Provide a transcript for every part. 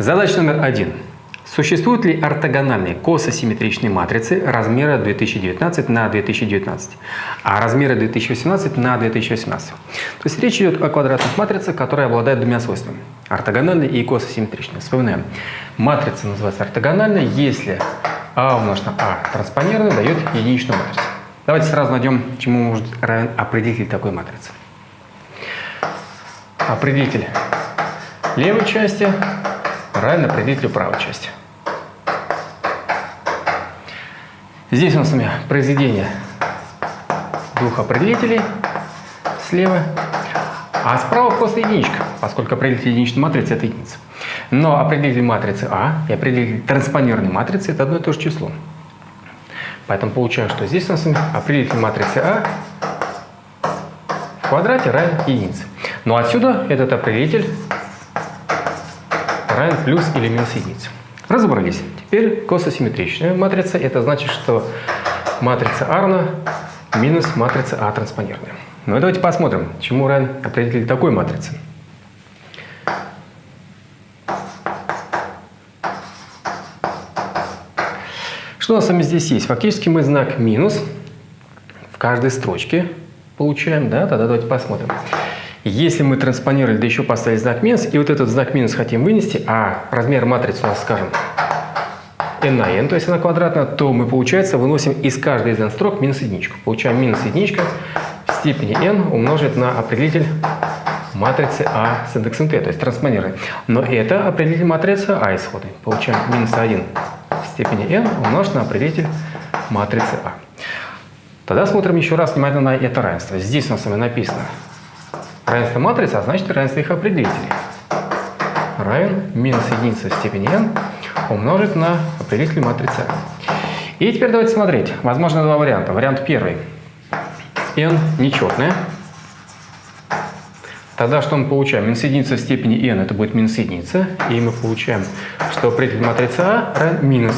Задача номер один. Существуют ли ортогональные кососимметричные матрицы размера 2019 на 2019, а размера 2018 на 2018? То есть речь идет о квадратных матрицах, которые обладают двумя свойствами – ортогональные и кососимметричные. Вспоминаем, матрица называется ортогональной, если А умножить на А транспонированная дает единичную матрицу. Давайте сразу найдем, чему может равен определитель такой матрицы. Определитель левой части равен определителю правой части. Здесь у нас с вами произведение двух определителей слева, а справа просто единичка, поскольку определитель единичной матрицы – это единица. Но определитель матрицы А и определитель транспонированной матрицы – это одно и то же число. Поэтому получаем, что здесь у нас определитель матрицы А в квадрате равен единице. Но отсюда этот определитель равен плюс или минус единице. Разобрались. Теперь кососимметричная матрица. Это значит, что матрица А минус матрица А транспонированная. Ну и давайте посмотрим, чему равен определитель такой матрицы. Что у нас с вами здесь есть? Фактически мы знак минус в каждой строчке получаем, да? Тогда давайте посмотрим. Если мы транспонировали, да еще поставили знак минус, и вот этот знак минус хотим вынести, а размер матрицы у нас, скажем, n на n, то есть она квадратная, то мы, получается, выносим из каждой из n строк минус единичку. Получаем минус единичка в степени n умножить на определитель матрицы А с индексом t, то есть транспонированной. Но это определитель матрицы А исходной. Получаем минус 1 в степени n умножить на определитель матрицы А. Тогда смотрим еще раз внимательно на это равенство. Здесь у нас с вами написано Равенство матрицы, а значит равенство их определителей. Равен минус единица в степени n умножить на определитель матрицы. И теперь давайте смотреть. Возможно два варианта. Вариант первый. n нечетная. Тогда что мы получаем? Минус единица в степени n это будет минус единица. И мы получаем, что определитель матрицы А равен минус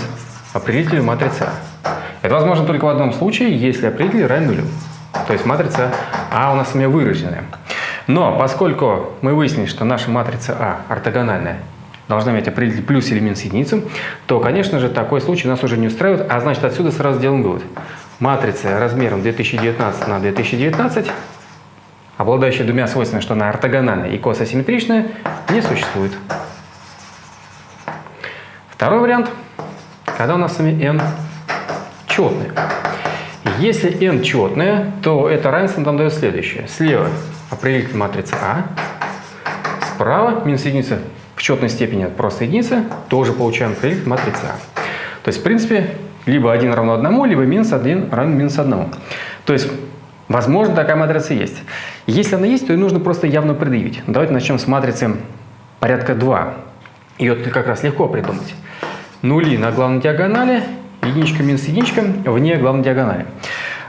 определителю матрицы А. Это возможно только в одном случае, если определитель равен нулю. То есть матрица А у нас с вами выраженная. Но поскольку мы выяснили, что наша матрица А ортогональная, должна иметь определитель плюс или минус единицу, то, конечно же, такой случай нас уже не устраивает, а значит, отсюда сразу делаем вывод. Матрица размером 2019 на 2019, обладающая двумя свойствами, что она ортогональная и кососимметричная, не существует. Второй вариант, когда у нас с вами n четная. Если n четная, то это равенство нам дает следующее. Слева определитель матрицы А. Справа минус единица в четной степени просто единица. Тоже получаем определитель матрицы А. То есть, в принципе, либо 1 равно 1, либо минус 1 равен минус 1. То есть, возможно, такая матрица есть. Если она есть, то ее нужно просто явно предъявить. Давайте начнем с матрицы порядка 2. Ее как раз легко придумать. Нули на главной диагонали, единичка минус единичка вне главной диагонали.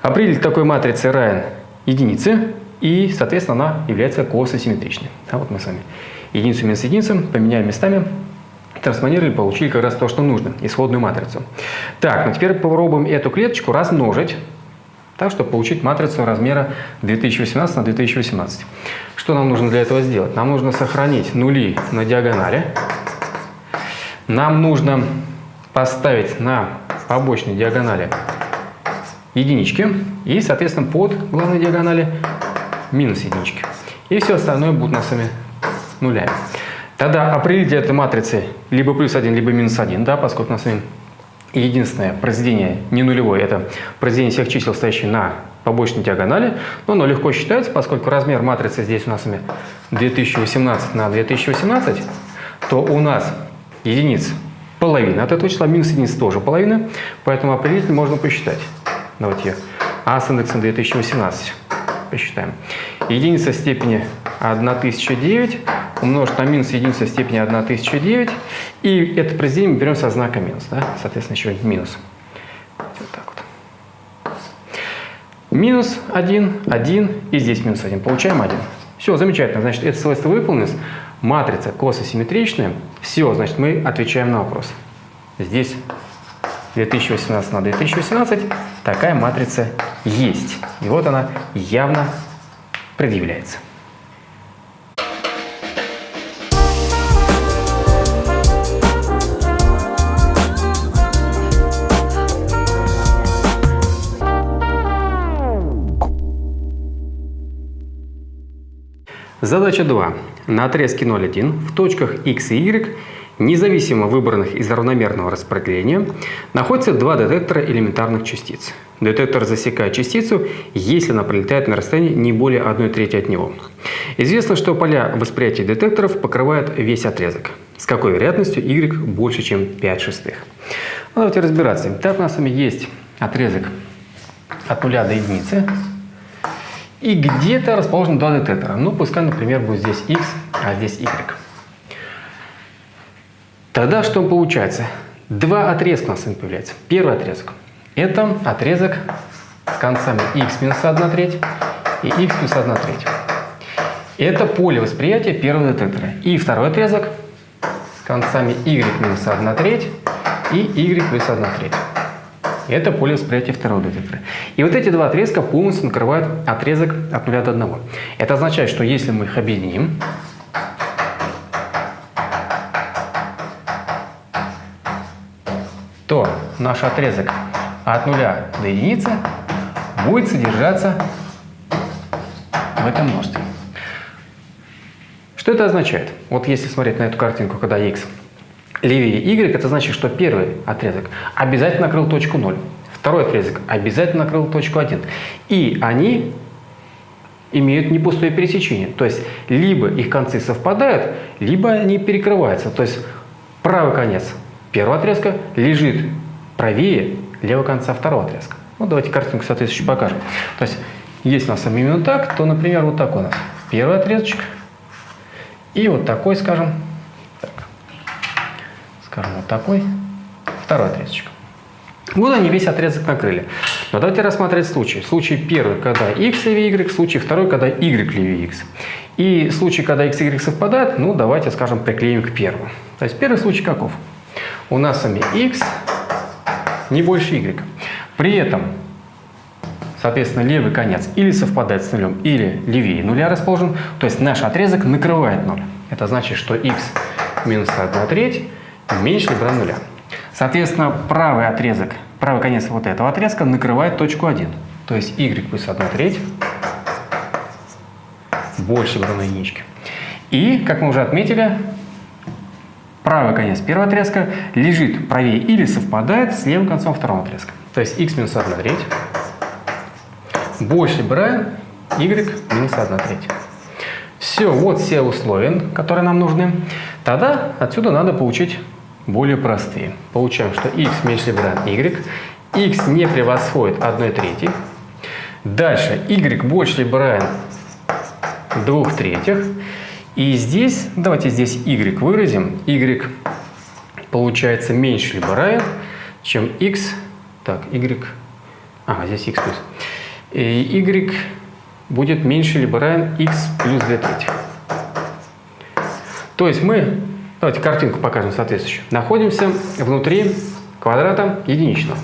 Определитель такой матрицы равен единице, и, соответственно, она является кососимметричной. Да, вот мы с вами единицу минус единицу поменяем местами, трансформировали, получили как раз то, что нужно, исходную матрицу. Так, ну теперь попробуем эту клеточку размножить, так, чтобы получить матрицу размера 2018 на 2018. Что нам нужно для этого сделать? Нам нужно сохранить нули на диагонали. Нам нужно поставить на побочной диагонали единички и, соответственно, под главной диагонали минус единички. И все остальное будет у нас с вами нулями. Тогда определитель этой матрицы либо плюс 1, либо минус 1, да, поскольку у нас с вами единственное произведение не нулевое, это произведение всех чисел, стоящих на побочной диагонали, но оно легко считается, поскольку размер матрицы здесь у нас с вами 2018 на 2018, то у нас единиц половина от этого числа, минус единиц тоже половина, поэтому определитель можно посчитать. Давайте а с индексом 2018 посчитаем. Единица степени 1009 умножить на минус единица степени 1009. И это произведение берем со знака минус. Да? Соответственно, еще минус. Вот так вот. Минус 1, 1 и здесь минус 1. Получаем 1. Все, замечательно. Значит, это свойство выполнилось. Матрица кососимметричная. Все, значит, мы отвечаем на вопрос. Здесь 2018 на 2018 такая матрица есть. И вот она явно предъявляется. Задача 2. На отрезке 0,1 в точках x и y независимо выбранных из равномерного распределения, находятся два детектора элементарных частиц. Детектор засекает частицу, если она пролетает на расстоянии не более 1 трети от него. Известно, что поля восприятия детекторов покрывают весь отрезок. С какой вероятностью y больше, чем 5 шестых? Ну, давайте разбираться. Так у нас с вами есть отрезок от 0 до единицы. И где-то расположены два детектора. Ну, пускай, например, будет здесь x, а здесь y. Тогда что получается? Два отрезка у нас появляется. Первый отрезок – это отрезок с концами x минус 1 треть и x плюс 1 треть. Это поле восприятия первого детектора. И второй отрезок с концами y минус 1 треть и y плюс 1 треть. Это поле восприятия второго детектора. И вот эти два отрезка полностью накрывают отрезок от 0 до 1. Это означает, что если мы их объединим, наш отрезок от 0 до единицы будет содержаться в этом множестве. Что это означает? Вот если смотреть на эту картинку, когда x левее y, это значит, что первый отрезок обязательно накрыл точку 0, второй отрезок обязательно накрыл точку 1. И они имеют непустое пересечение. То есть, либо их концы совпадают, либо они перекрываются. То есть, правый конец первого отрезка лежит правее левого конца второго отрезка. Ну, давайте картинку соответствующую покажем. То есть, если у нас именно так, то, например, вот такой у нас первый отрезочек и вот такой, скажем, скажем, вот такой, второй отрезочек. Вот они весь отрезок накрыли. Но давайте рассмотреть случай. Случай первый, когда x левее y, случай второй, когда y левее x. И случай, когда x и y совпадают, ну давайте, скажем, приклеим к первому. То есть первый случай каков? У нас с вами x не больше y. При этом, соответственно, левый конец или совпадает с нулем, или левее нуля расположен. То есть наш отрезок накрывает ноль. Это значит, что x минус 1 треть меньше либо нуля. Соответственно, правый отрезок, правый конец вот этого отрезка накрывает точку 1. То есть y плюс 1 треть больше равно единичке. И, как мы уже отметили, правый конец первого отрезка лежит правее или совпадает с левым концом второго отрезка. То есть x минус 1 треть больше равен y минус 1 треть. Все, вот все условия, которые нам нужны. Тогда отсюда надо получить более простые. Получаем, что x меньше либо равен y, x не превосходит 1 третьей. Дальше y больше либо равен 2 третьих. И здесь, давайте здесь y выразим. y получается меньше либо равен, чем x. Так, y. А, здесь x плюс. И y будет меньше либо равен x плюс 2 трети. То есть мы, давайте картинку покажем соответствующую, находимся внутри квадрата единичного.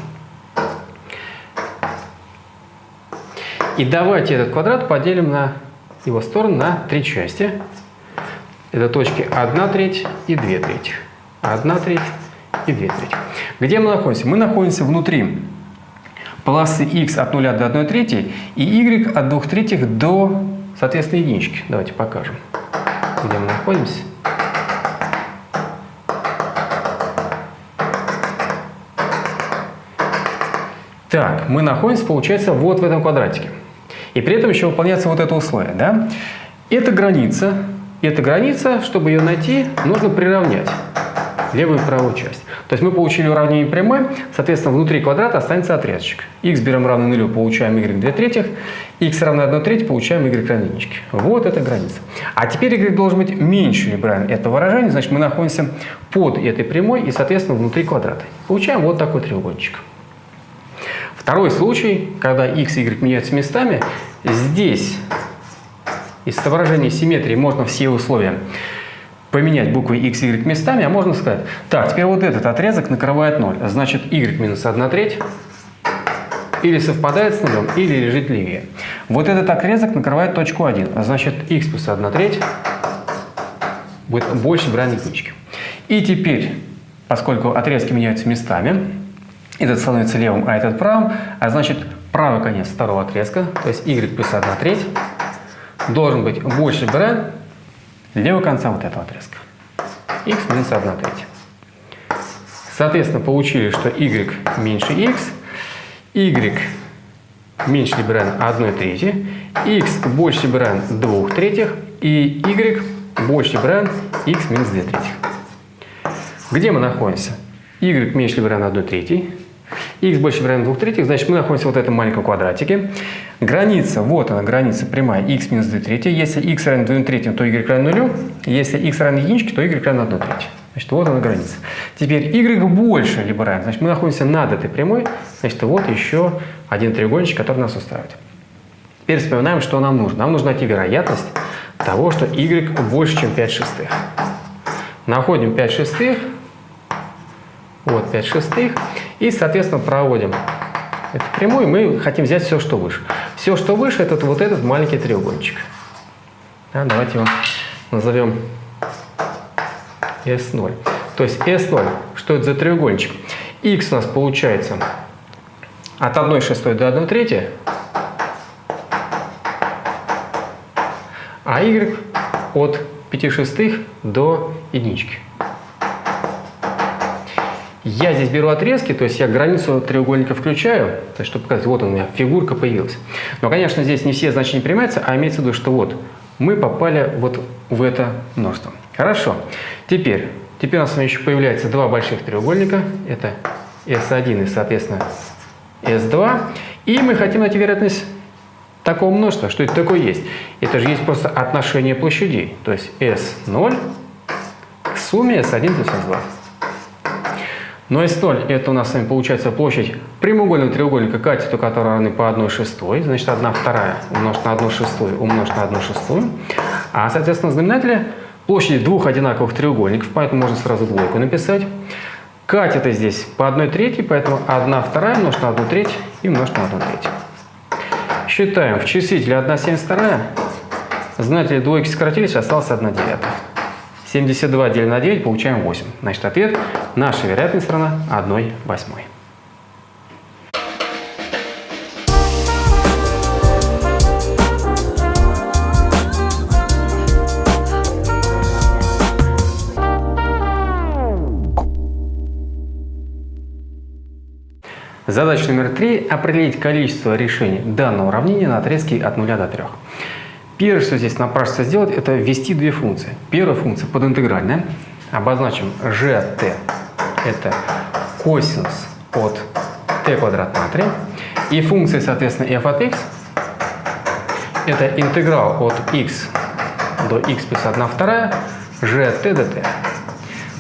И давайте этот квадрат поделим на его сторону на три части. Это точки 1 треть и 2 трети. 1 треть и 2 трети. Где мы находимся? Мы находимся внутри полосы x от 0 до 1 трети и y от 2 третьих до, соответственно, единички. Давайте покажем, где мы находимся. Так, мы находимся, получается, вот в этом квадратике. И при этом еще выполняется вот это условие. Да? Это граница. Эта граница, чтобы ее найти, нужно приравнять левую и правую часть. То есть мы получили уравнение прямой, соответственно, внутри квадрата останется отрезочек. x берем равно нулю, получаем y 2 третьих, x равно 1 треть, получаем y равно единичке. Вот эта граница. А теперь y должен быть меньше либо равен этого выражения, значит мы находимся под этой прямой и, соответственно, внутри квадрата. Получаем вот такой треугольничек. Второй случай, когда x и y меняются местами, здесь из соображения симметрии можно все условия поменять буквы x, y местами, а можно сказать, так, теперь вот этот отрезок накрывает 0, значит y минус 1 треть или совпадает с нулем, или лежит левее. Вот этот отрезок накрывает точку 1, а значит x плюс 1 треть будет больше брать единички. И теперь, поскольку отрезки меняются местами, этот становится левым, а этот правым, а значит правый конец второго отрезка, то есть y плюс 1 треть, должен быть больше равен левого конца вот этого отрезка. x минус 1 третья. Соответственно, получили, что y меньше x, y меньше либо равен 1 третьей, x больше либо равен 2 третьих и y больше либо равен x минус 2 третьих. Где мы находимся? y меньше либо равен 1 третьей, x больше равен 2 третьих, значит мы находимся в этом маленьком квадратике. Граница, вот она, граница прямая x минус 2 третьей. Если x равен 2 третьим, то y равен 0. Если x равен единичке, то y равен 1 третьей. Значит, вот она граница. Теперь y больше либо равен, значит, мы находимся над этой прямой. Значит, вот еще один треугольничек, который нас устраивает. Теперь вспоминаем, что нам нужно. Нам нужно найти вероятность того, что y больше, чем 5 шестых. Находим 5 шестых. Вот 5 шестых. И, соответственно, проводим эту прямую. Мы хотим взять все, что выше. Все, что выше, это вот этот маленький треугольничек. Да, давайте его назовем S0. То есть S0, что это за треугольничек? X у нас получается от 1 шестой до 1 трети, а Y от 5 шестых до единички. Я здесь беру отрезки, то есть я границу треугольника включаю, есть, чтобы показать, вот у меня фигурка появилась. Но, конечно, здесь не все значения принимаются, а имеется в виду, что вот мы попали вот в это множество. Хорошо. Теперь, теперь у нас с вами еще появляется два больших треугольника. Это S1 и, соответственно, S2. И мы хотим найти вероятность такого множества. Что это такое есть? Это же есть просто отношение площадей. То есть S0 к сумме S1 плюс S2. Но S0 это у нас с вами получается площадь прямоугольного треугольника катету, который равны по 1 шестой, значит 1 вторая умножить на 1 шестую умножить на 1 шестую. А соответственно знаменателя площади двух одинаковых треугольников, поэтому можно сразу двойку написать. Катеты здесь по 1 третьей, поэтому 1 вторая умножить на 1 треть и умножить на 1 треть. Считаем, в числителе 1 72, знаменатели двойки сократились, осталось 1 девятая. 72 делим на 9, получаем 8. Значит, ответ – наша вероятность сторона 1 восьмой. Задача номер три – определить количество решений данного уравнения на отрезке от 0 до 3. Первое, что здесь напрашивается сделать, это ввести две функции. Первая функция подинтегральная. Обозначим gt – это косинус от t квадрат на 3. И функция, соответственно, f от x – это интеграл от x до x плюс 1 вторая gt dt.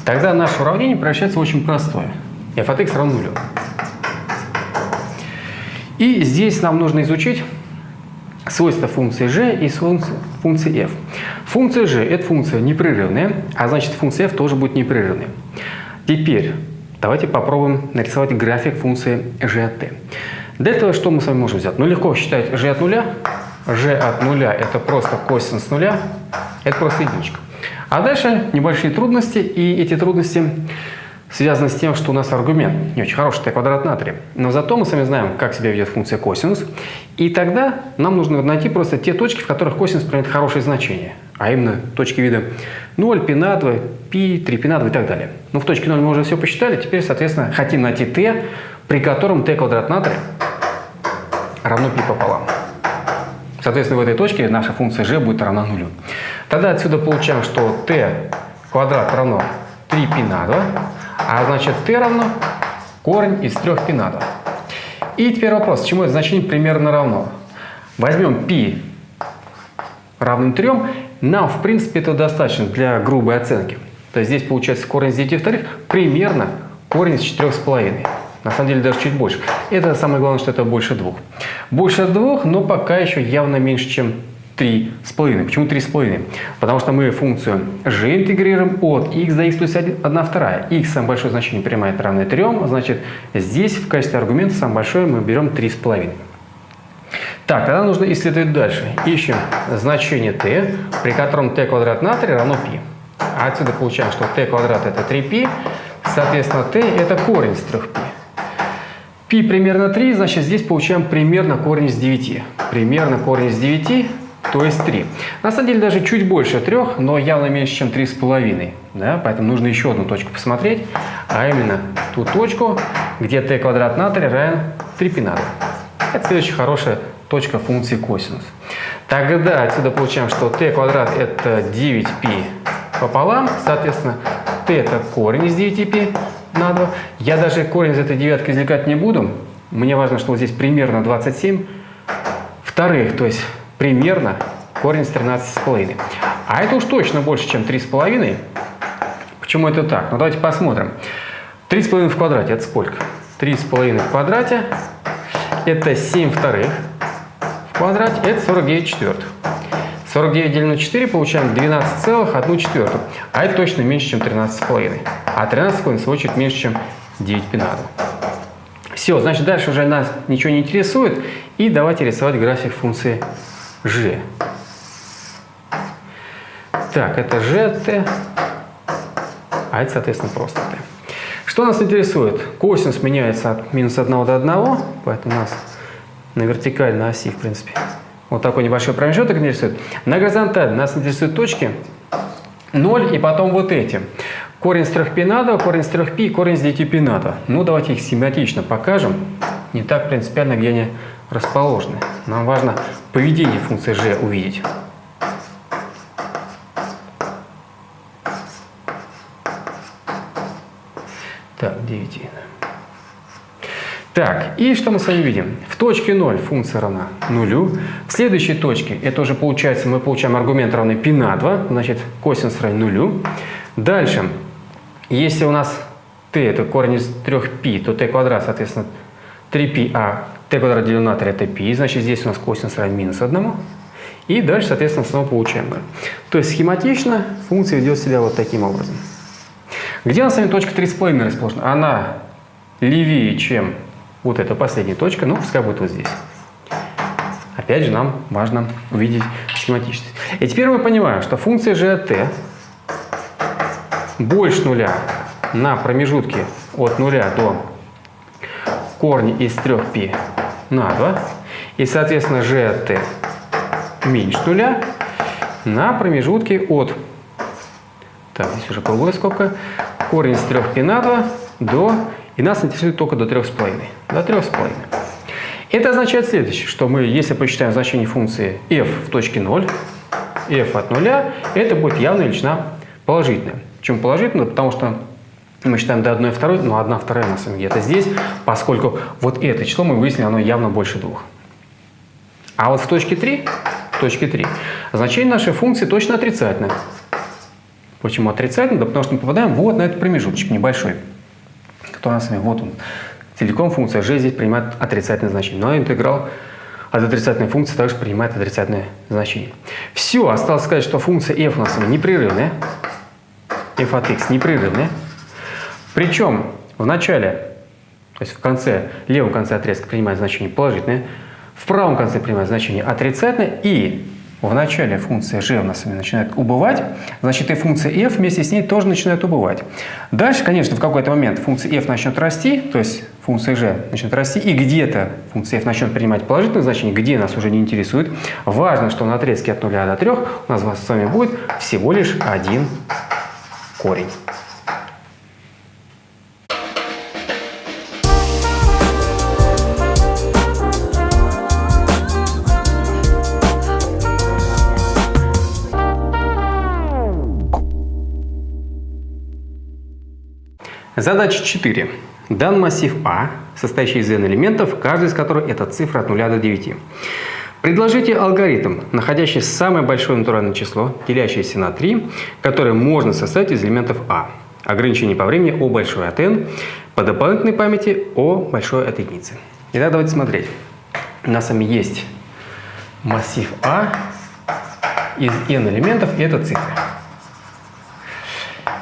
Тогда наше уравнение превращается в очень простое. f от x равно нулю. И здесь нам нужно изучить свойства функции g и функции f. Функция g – это функция непрерывная, а значит функция f тоже будет непрерывной. Теперь давайте попробуем нарисовать график функции g от t. Для этого что мы с вами можем взять? Ну, легко считать g от нуля. g от нуля – это просто косинус нуля, это просто единичка. А дальше небольшие трудности, и эти трудности связано с тем, что у нас аргумент не очень хороший, t квадрат на 3. Но зато мы с вами знаем, как себя ведет функция косинус. И тогда нам нужно найти просто те точки, в которых косинус примет хорошее значение. А именно точки вида 0, π на 2, π, 3 π на 2 и так далее. Ну, в точке 0 мы уже все посчитали. Теперь, соответственно, хотим найти t, при котором t квадрат на 3 равно π пополам. Соответственно, в этой точке наша функция g будет равна нулю. Тогда отсюда получаем, что t квадрат равно 3π на 2 а значит t равно корень из 3 π на 2. И теперь вопрос, чему это значение примерно равно? Возьмем π равным 3. Нам, в принципе, это достаточно для грубой оценки. То есть здесь получается корень из 9 вторых примерно корень из 4,5. На самом деле даже чуть больше. Это самое главное, что это больше двух. Больше двух, но пока еще явно меньше, чем 3,5. Почему 3,5? Потому что мы функцию g интегрируем от x до x плюс 1 вторая. x самое большое значение принимает равное 3, значит здесь в качестве аргумента самое большое мы берем 3,5. Так, тогда нужно исследовать дальше. Ищем значение t, при котором t квадрат на 3 равно π. А отсюда получаем, что t квадрат это 3π, соответственно t это корень из 3π. π примерно 3, значит здесь получаем примерно корень из 9. Примерно корень из 9 то есть 3. На самом деле даже чуть больше 3, но явно меньше, чем 3,5. Да? Поэтому нужно еще одну точку посмотреть, а именно ту точку, где t квадрат на 3 равен 3 π на 2. Это следующая хорошая точка функции косинус. Тогда отсюда получаем, что t квадрат это 9π пополам, соответственно, t это корень из 9π на 2. Я даже корень из этой девятки извлекать не буду. Мне важно, что вот здесь примерно 27 вторых, то есть примерно корень с 13,5. А это уж точно больше, чем 3,5. Почему это так? Ну давайте посмотрим. 3,5 в квадрате это сколько? 3,5 в квадрате это 7 вторых в квадрате, это 49 четвертых. 49 делим на 4 получаем 12,1 четвертую. А это точно меньше, чем 13,5. А 13,5 в свою очередь меньше, чем 9 пи Все, значит дальше уже нас ничего не интересует. И давайте рисовать график функции g. Так, это gt, а это, соответственно, просто t. Что нас интересует? Косинус меняется от минус 1 до 1, поэтому у нас на вертикальной оси, в принципе, вот такой небольшой промежуток интересует. На горизонтали нас интересуют точки 0 и потом вот эти. Корень с 3 π на 2, корень с 3 π и корень с 9 π на 2. Ну, давайте их схематично покажем. Не так принципиально, где они расположены. Нам важно поведение функции g увидеть. Так, 9. Так, и что мы с вами видим? В точке 0 функция равна нулю. В следующей точке, это уже получается, мы получаем аргумент равный π на 2, значит косинус равен нулю. Дальше, если у нас t это корень из 3π, то t квадрат, соответственно, 3π, а t квадрат делено на 3 это π, значит здесь у нас косинус равен минус 1. И дальше, соответственно, снова получаем 0. То есть схематично функция ведет себя вот таким образом. Где у нас с вами точка 3,5 расположена? Она левее, чем вот эта последняя точка, ну, пускай будет вот здесь. Опять же, нам важно увидеть схематичность. И теперь мы понимаем, что функция g больше нуля на промежутке от нуля до корня из 3π на 2. И, соответственно, g от меньше нуля на промежутке от, так, здесь уже круглая скобка, корень из 3π на 2 до и нас интересует только до 3,5. До 3,5. Это означает следующее, что мы, если посчитаем значение функции f в точке 0, f от 0, это будет явная величина положительная. Чем положительная? Потому что мы считаем до 1 второй, но 1 вторая у нас где-то здесь, поскольку вот это число мы выяснили, оно явно больше двух. А вот в точке 3, в точке 3 значение нашей функции точно отрицательное. Почему отрицательное? Да потому что мы попадаем вот на этот промежуточек небольшой который у нас с вами, вот он, целиком функция g здесь принимает отрицательное значение. Но интеграл от отрицательной функции также принимает отрицательное значение. Все, осталось сказать, что функция f у нас непрерывная, f от x непрерывная. Причем в начале, то есть в конце, левом конце отрезка принимает значение положительное, в правом конце принимает значение отрицательное и в начале функция g у нас начинает убывать, значит и функция f вместе с ней тоже начинает убывать. Дальше, конечно, в какой-то момент функция f начнет расти, то есть функция g начнет расти, и где-то функция f начнет принимать положительное значение, где нас уже не интересует. Важно, что на отрезке от 0 до 3 у нас с вами будет всего лишь один корень. Задача 4. Дан массив А, состоящий из n элементов, каждый из которых это цифра от 0 до 9. Предложите алгоритм, находящий самое большое натуральное число, делящееся на 3, которое можно составить из элементов А. Ограничение по времени О большой от n, по дополнительной памяти О большой от единицы. Итак, давайте смотреть. У нас с вами есть массив А из n элементов, и это цифры.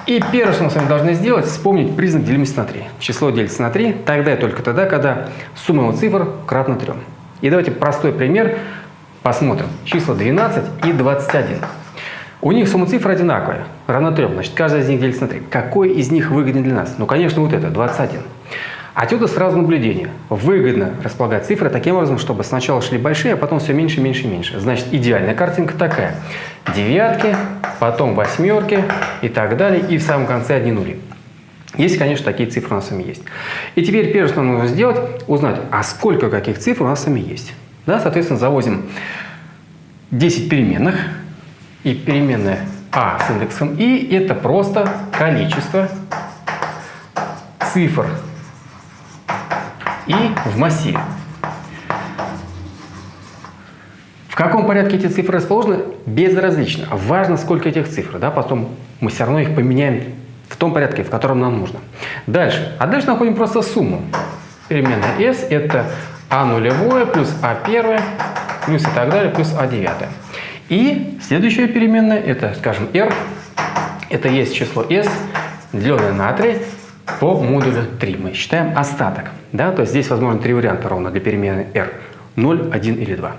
И первое, что мы с вами должны сделать, вспомнить признак делимости на 3. Число делится на 3 тогда и только тогда, когда сумма его цифр кратна 3. И давайте простой пример посмотрим. Числа 12 и 21. У них сумма цифр одинаковая, равна 3. Значит, каждая из них делится на 3. Какой из них выгоднее для нас? Ну, конечно, вот это, 21. Отсюда сразу наблюдение. Выгодно располагать цифры таким образом, чтобы сначала шли большие, а потом все меньше, меньше, меньше. Значит, идеальная картинка такая. Девятки, потом восьмерки и так далее, и в самом конце одни нули. Есть, конечно, такие цифры у нас с вами есть. И теперь первое, что нам нужно сделать, узнать, а сколько каких цифр у нас с вами есть. Да, соответственно, завозим 10 переменных, и переменная а с индексом и это просто количество цифр и в массиве. В каком порядке эти цифры расположены, безразлично. Важно, сколько этих цифр. Да? Потом мы все равно их поменяем в том порядке, в котором нам нужно. Дальше. А дальше находим просто сумму. Переменная s – это а нулевое плюс а первое плюс и так далее, плюс а девятое. И следующая переменная – это, скажем, r. Это есть число s, деленное на 3 по модулю 3. Мы считаем остаток. Да? То есть здесь возможно три варианта ровно для перемены r. 0, 1 или 2.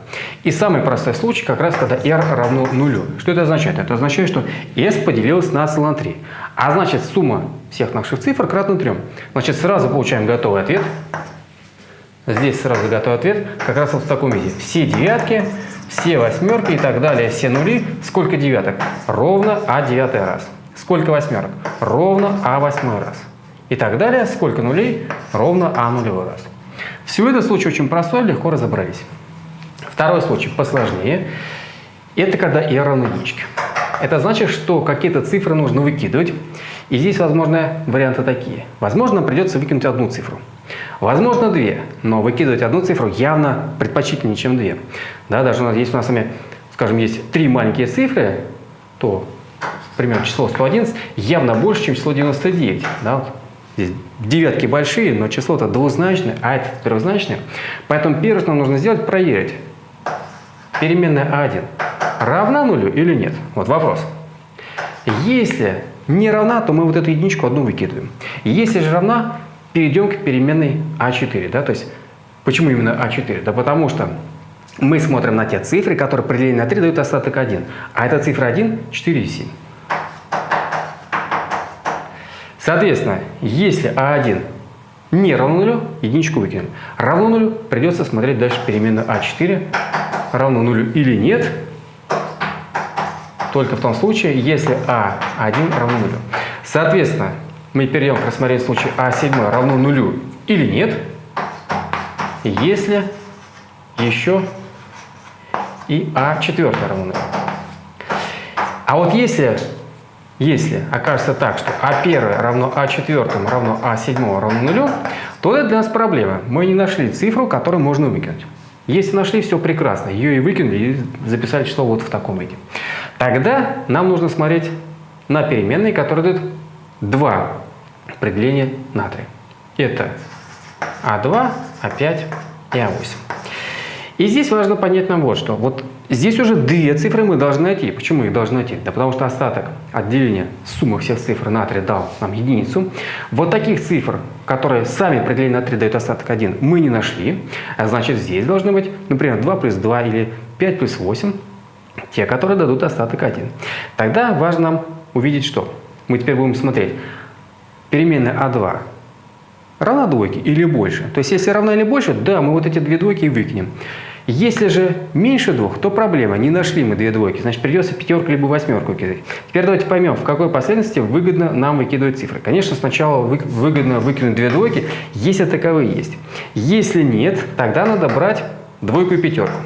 И самый простой случай как раз, когда r равно нулю. Что это означает? Это означает, что s поделилось на на 3. А значит, сумма всех наших цифр кратна 3. Значит, сразу получаем готовый ответ. Здесь сразу готовый ответ как раз вот в таком виде. Все девятки, все восьмерки и так далее, все нули. Сколько девяток? Ровно а девятый раз. Сколько восьмерок? Ровно а восьмой раз. И так далее. Сколько нулей? Ровно а нулевой раз. Все это случай очень простой, легко разобрались. Второй случай посложнее. Это когда r равно единичке. Это значит, что какие-то цифры нужно выкидывать. И здесь возможны варианты такие. Возможно, придется выкинуть одну цифру. Возможно, две, но выкидывать одну цифру явно предпочтительнее, чем две. Да, даже у нас, если у нас с вами, скажем, есть три маленькие цифры, то, например, число 111 явно больше, чем число 99. Да? Здесь девятки большие, но число-то двузначное, а это трехзначное. Поэтому первое, что нам нужно сделать, проверить, переменная А1 равна нулю или нет? Вот вопрос. Если не равна, то мы вот эту единичку одну выкидываем. Если же равна, перейдем к переменной А4. Да? То есть, почему именно А4? Да потому что мы смотрим на те цифры, которые при делении на 3 дают остаток 1. А эта цифра 1 – 4 и 7. Соответственно, если А1 не равно нулю, единичку выкинем. Равно нулю, придется смотреть дальше переменную А4, равно нулю или нет, только в том случае, если А1 равно нулю. Соответственно, мы перейдем к рассмотрению случая А7 равно нулю или нет, если еще и А4 равно нулю. А вот если, если окажется так, что А1 равно А4 равно А7 равно нулю, то это для нас проблема. Мы не нашли цифру, которую можно выкинуть. Если нашли, все прекрасно. Ее и выкинули, и записали число вот в таком виде. Тогда нам нужно смотреть на переменные, которые дают два определения натрия. Это А2, А5 и А8. И здесь важно понять нам вот что. Вот здесь уже две цифры мы должны найти. Почему их должны найти? Да потому что остаток отделения суммы всех цифр натрия дал нам единицу. Вот таких цифр, которые сами определение натрия дают остаток 1, мы не нашли. А значит здесь должны быть, например, 2 плюс 2 или 5 плюс 8. Те, которые дадут остаток 1. Тогда важно нам увидеть что? Мы теперь будем смотреть. Переменная А2 равна двойке или больше. То есть, если равна или больше, да, мы вот эти две двойки и выкинем. Если же меньше двух, то проблема. Не нашли мы две двойки. Значит, придется пятерку либо восьмерку кидать. Теперь давайте поймем, в какой последовательности выгодно нам выкидывать цифры. Конечно, сначала выгодно выкинуть две двойки, если таковые есть. Если нет, тогда надо брать двойку и пятерку.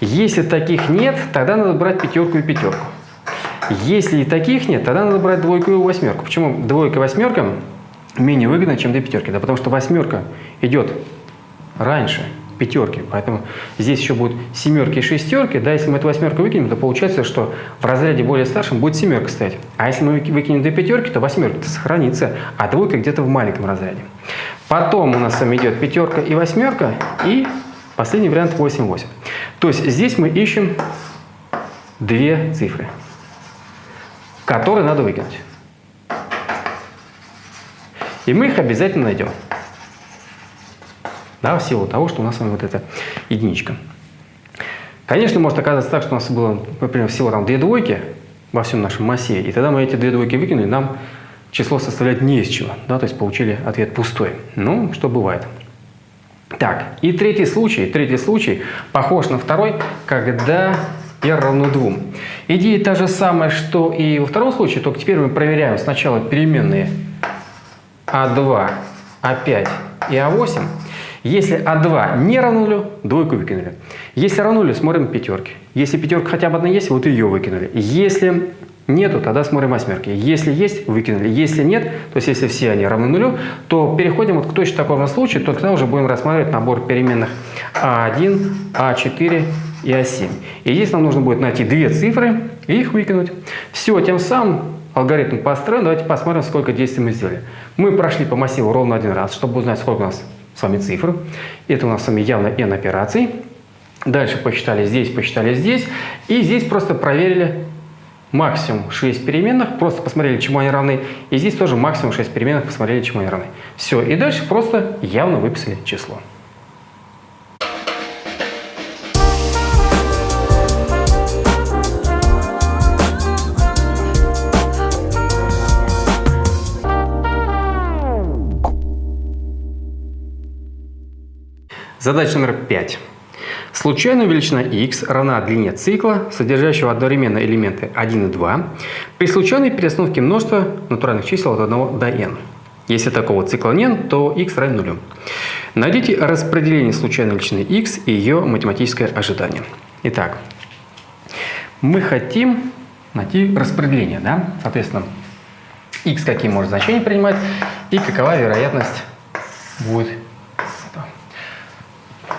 Если таких нет, тогда надо брать пятерку и пятерку. Если и таких нет, тогда надо брать двойку и восьмерку. Почему двойка и восьмерка менее выгодно, чем две пятерки? Да потому что восьмерка идет раньше пятерки, поэтому здесь еще будут семерки и шестерки. Да, если мы эту восьмерку выкинем, то получается, что в разряде более старшем будет семерка стоять. А если мы выкинем две пятерки, то восьмерка сохранится, а двойка где-то в маленьком разряде. Потом у нас с вами идет пятерка и восьмерка, и последний вариант 8-8. То есть здесь мы ищем две цифры которые надо выкинуть. И мы их обязательно найдем. Да, в силу того, что у нас с вами вот эта единичка. Конечно, может оказаться так, что у нас было, например, всего там две двойки во всем нашем массиве, и тогда мы эти две двойки выкинули, нам число составлять не из чего, да, то есть получили ответ пустой. Ну, что бывает. Так, и третий случай, третий случай похож на второй, когда r равно 2. Идея та же самая, что и во втором случае, только теперь мы проверяем сначала переменные а2, а5 и а8. Если А2 не равно нулю, двойку выкинули. Если равно нулю, смотрим пятерки. Если пятерка хотя бы одна есть, вот ее выкинули. Если нету, тогда смотрим восьмерки. Если есть, выкинули. Если нет, то есть если все они равны нулю, то переходим вот к точно такому случаю, только тогда уже будем рассматривать набор переменных А1, А4 и А7. И здесь нам нужно будет найти две цифры и их выкинуть. Все, тем самым алгоритм построен. Давайте посмотрим, сколько действий мы сделали. Мы прошли по массиву ровно один раз, чтобы узнать, сколько у нас с вами цифр. Это у нас с вами явно n операций. Дальше посчитали здесь, посчитали здесь. И здесь просто проверили максимум 6 переменных, просто посмотрели, чему они равны. И здесь тоже максимум 6 переменных, посмотрели, чему они равны. Все, и дальше просто явно выписали число. Задача номер 5. Случайная величина x равна длине цикла, содержащего одновременно элементы 1 и 2, при случайной перестановке множества натуральных чисел от 1 до n. Если такого цикла нет, то x равен нулю. Найдите распределение случайной величины x и ее математическое ожидание. Итак, мы хотим найти распределение, да? Соответственно, x какие может значения принимать и какова вероятность будет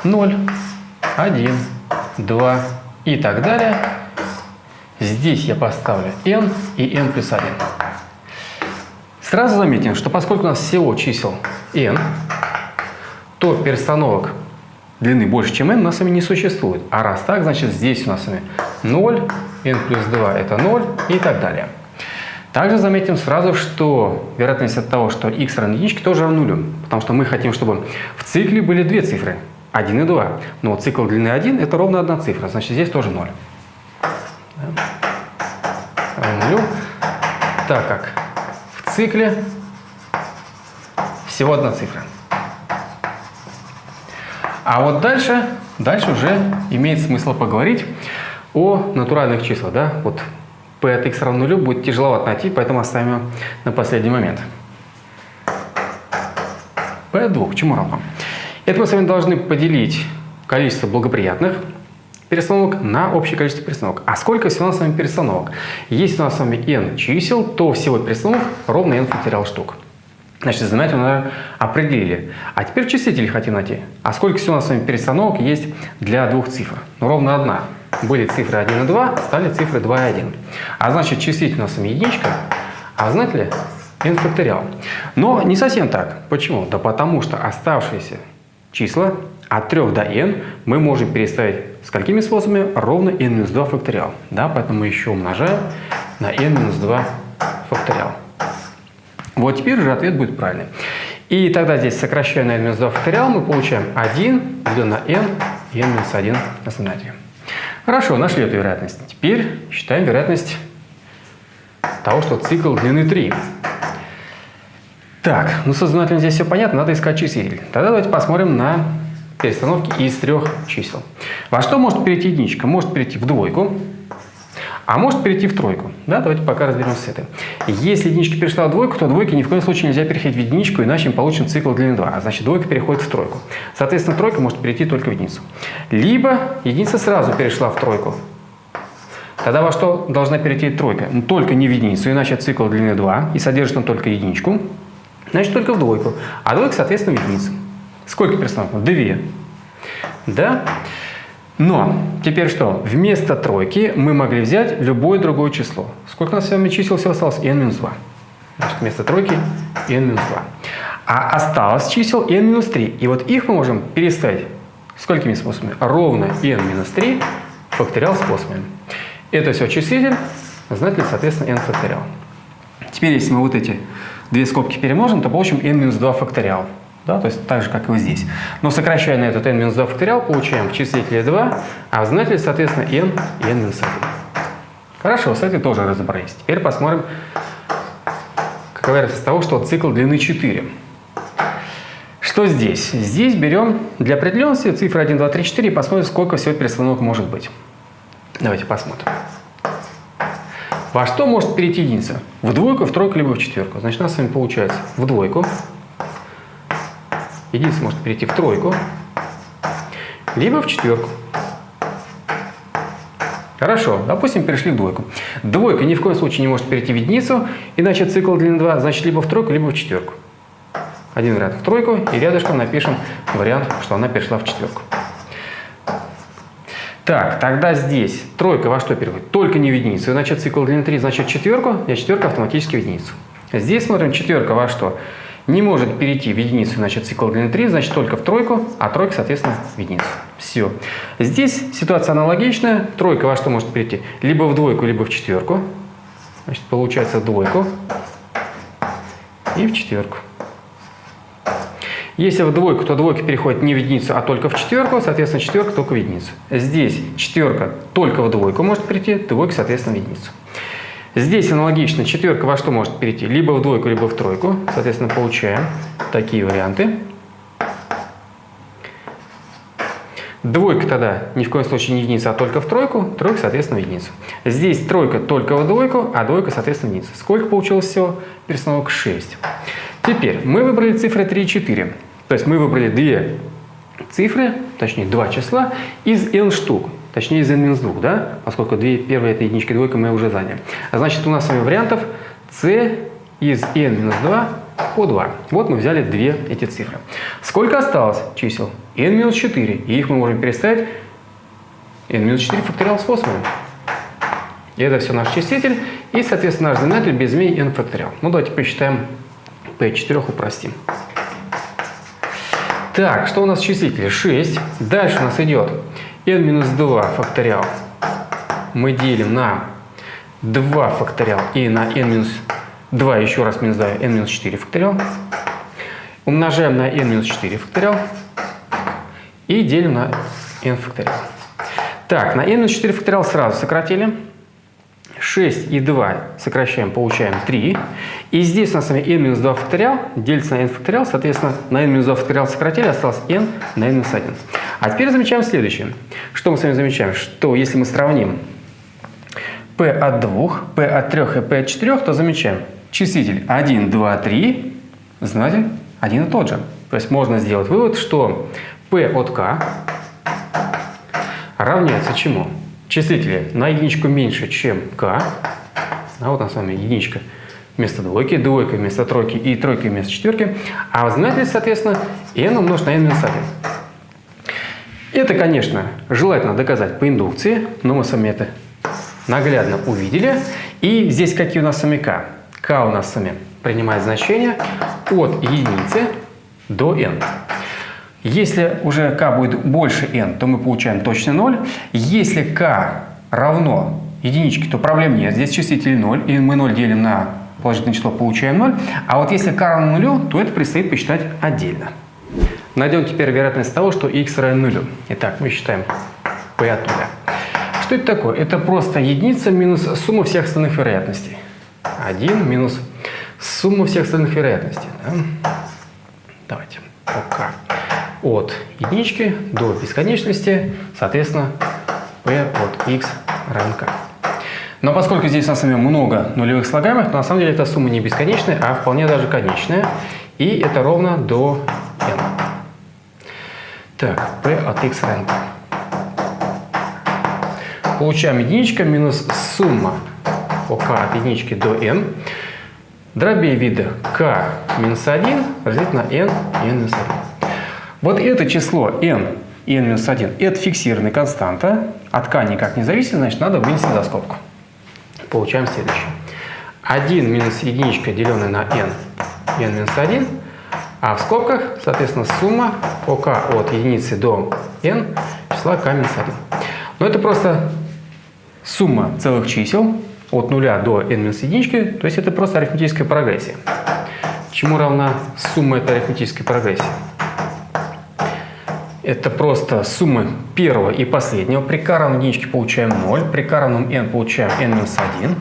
0, 1, 2 и так далее. Здесь я поставлю n и n плюс 1. Сразу заметим, что поскольку у нас всего чисел n, то перестановок длины больше, чем n, у нас с вами не существует. А раз так, значит здесь у нас с вами 0, n плюс 2 это 0 и так далее. Также заметим сразу, что вероятность от того, что x равно единичке, тоже равна нулю. Потому что мы хотим, чтобы в цикле были две цифры. 1 и 2. Но цикл длины 1 это ровно одна цифра, значит здесь тоже 0. Равно так как в цикле всего одна цифра. А вот дальше, дальше уже имеет смысл поговорить о натуральных числах. Да? Вот p от x равно нулю будет тяжеловато найти, поэтому оставим на последний момент. p от 2 чему равно? Это мы с вами должны поделить количество благоприятных перестановок на общее количество перестановок. А сколько всего у нас с вами перестановок? Если у нас с вами n чисел, то всего перестановок ровно n факториал штук. Значит, знаменатель мы, определили. А теперь числители хотим найти. А сколько всего у нас с вами перестановок есть для двух цифр? Ну, ровно одна. Были цифры 1 и 2, стали цифры 2 и 1. А значит, числитель у нас с вами единичка, а знаете ли, n факториал. Но не совсем так. Почему? Да потому что оставшиеся числа от 3 до n мы можем переставить сколькими способами? Ровно n-2 факториал. Да, поэтому мы еще умножаем на n-2 факториал. Вот теперь уже ответ будет правильный. И тогда здесь сокращая на n-2 факториал, мы получаем 1 делено на n и n-1 на знаменателе. Хорошо, нашли эту вероятность. Теперь считаем вероятность того, что цикл длины 3. Так, ну со знаменателем здесь все понятно, надо искать числитель. Тогда давайте посмотрим на перестановки из трех чисел. Во что может перейти единичка? Может перейти в двойку, а может перейти в тройку. Да, давайте пока разберемся с этим. Если единичка перешла в двойку, то двойки ни в коем случае нельзя переходить в единичку, иначе мы получим цикл длины 2. А значит, двойка переходит в тройку. Соответственно, тройка может перейти только в единицу. Либо единица сразу перешла в тройку. Тогда во что должна перейти тройка? Только не в единицу, иначе цикл длины 2 и содержит он только единичку значит только в двойку. А двойка, соответственно, в единицу. Сколько перестановок? Две. Да? Но теперь что? Вместо тройки мы могли взять любое другое число. Сколько у нас с вами чисел всего осталось? n-2. Значит, вместо тройки n-2. А осталось чисел n-3. И вот их мы можем переставить сколькими способами? Ровно n-3 факториал способами. Это все числитель, знаете ли, соответственно, n факториал. Теперь, если мы вот эти две скобки перемножим, то получим n-2 факториал. Да, то есть так же, как и вот здесь. Но сокращая на этот n-2 факториал, получаем в числителе 2, а в знаменателе, соответственно, n и n-1. Хорошо, с этим тоже разобрались. Теперь посмотрим, какова вероятность того, что цикл длины 4? Что здесь? Здесь берем для определенности цифры 1, 2, 3, 4 и посмотрим, сколько всего перестановок может быть. Давайте посмотрим. Во что может перейти единица? В двойку, в тройку, либо в четверку. Значит, у нас с вами получается в двойку. Единица может перейти в тройку, либо в четверку. Хорошо, допустим, перешли в двойку. Двойка ни в коем случае не может перейти в единицу, иначе цикл длины 2, значит, либо в тройку, либо в четверку. Один вариант в тройку, и рядышком напишем вариант, что она перешла в четверку. Так, тогда здесь тройка во что переводит? Только не в единицу. Значит, цикл длины 3, значит четверку, а четверка автоматически в единицу. Здесь смотрим четверка во что? Не может перейти в единицу, значит цикл длины 3, значит только в тройку, а тройка, соответственно, в единицу. Все. Здесь ситуация аналогичная. Тройка во что может перейти? Либо в двойку, либо в четверку. Значит, получается двойку и в четверку. Если в двойку, то двойка переходит не в единицу, а только в четверку, соответственно, четверка только в единицу. Здесь четверка только в двойку может перейти, двойка, соответственно, в единицу. Здесь аналогично четверка во что может перейти? Либо в двойку, либо в тройку. Соответственно, получаем такие варианты. Двойка тогда ни в коем случае не единица, а только в тройку. Тройка, соответственно, в единицу. Здесь тройка только в двойку, а двойка, соответственно, в единицу. Сколько получилось всего? Перестановок 6. Теперь мы выбрали цифры 3 и 4. То есть мы выбрали две цифры, точнее два числа, из n штук. Точнее из n-2, да? Поскольку две, первая это единичка, двойка мы уже заняли. А значит у нас с вами вариантов c из n-2 по 2. Вот мы взяли две эти цифры. Сколько осталось чисел? n-4. И их мы можем переставить n-4 факториал способом. И это все наш числитель. И, соответственно, наш знаменатель без изменений n факториал. Ну, давайте посчитаем p4 упростим. Так, что у нас в числителе? 6. Дальше у нас идет n-2 факториал. Мы делим на 2 факториал и на n-2 еще раз минус 2, n-4 факториал. Умножаем на n-4 факториал и делим на n факториал. Так, на n-4 факториал сразу сократили. 6 и 2 сокращаем, получаем 3. И здесь у нас с вами n-2 факториал делится на n факториал, соответственно, на n-2 факториал сократили, осталось n на n-1. А теперь замечаем следующее. Что мы с вами замечаем? Что если мы сравним p от 2, p от 3 и p от 4, то замечаем числитель 1, 2, 3, знаете, один и тот же. То есть можно сделать вывод, что p от k равняется чему? Числители на единичку меньше, чем k, а вот нас с вами единичка вместо двойки, двойка вместо тройки и тройка вместо четверки, а в знаменателе, соответственно, n умножить на n минус 1. Это, конечно, желательно доказать по индукции, но мы с вами это наглядно увидели. И здесь какие у нас с вами k? k у нас с вами принимает значение от единицы до n. Если уже k будет больше n, то мы получаем точно 0. Если k равно единичке, то проблем нет. Здесь числитель 0, и мы 0 делим на положительное число, получаем 0. А вот если k равно 0, то это предстоит посчитать отдельно. Найдем теперь вероятность того, что x равен 0. Итак, мы считаем p от 0. Что это такое? Это просто единица минус сумма всех остальных вероятностей. 1 минус сумма всех остальных вероятностей. Да? Давайте. Пока от единички до бесконечности, соответственно, p от x равен k. Но поскольку здесь у нас много нулевых слагаемых, то на самом деле эта сумма не бесконечная, а вполне даже конечная. И это ровно до n. Так, p от x равен k. Получаем единичка минус сумма по k от единички до n. Дробей вида k минус 1 разделить на n минус 1. Вот это число n и n-1 – это фиксированная константа, от k никак не зависит, значит, надо вынести за скобку. Получаем следующее. 1 минус единичка, деленная на n и n-1, а в скобках, соответственно, сумма k от единицы до n числа k минус 1. Но это просто сумма целых чисел от 0 до n минус единички, то есть это просто арифметическая прогрессия. Чему равна сумма этой арифметической прогрессии? Это просто суммы первого и последнего. При равном единичке получаем 0, при равном n получаем n минус 1.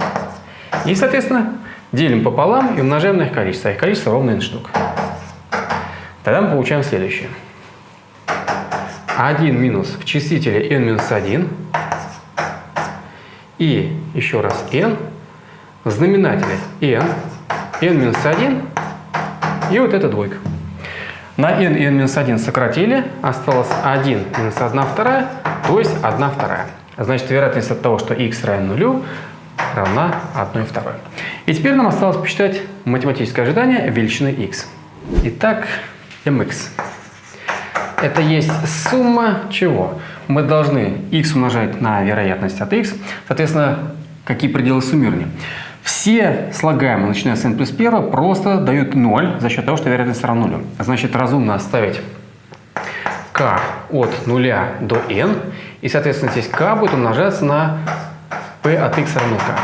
И, соответственно, делим пополам и умножаем на их количество. А их количество ровно n штук. Тогда мы получаем следующее. 1 минус в числителе n минус 1 и еще раз n в знаменателе n, n минус 1 и вот эта двойка. На n и n минус 1 сократили, осталось 1 минус 1 вторая, то есть 1 вторая. Значит, вероятность от того, что x равен нулю, равна 1 второй. И теперь нам осталось посчитать математическое ожидание величины x. Итак, mx. Это есть сумма чего? Мы должны x умножать на вероятность от x. Соответственно, какие пределы суммирования? Все слагаемые, начиная с n плюс 1, просто дают 0 за счет того, что вероятность равна нулю. Значит, разумно оставить k от 0 до n, и, соответственно, здесь k будет умножаться на p от x равно k.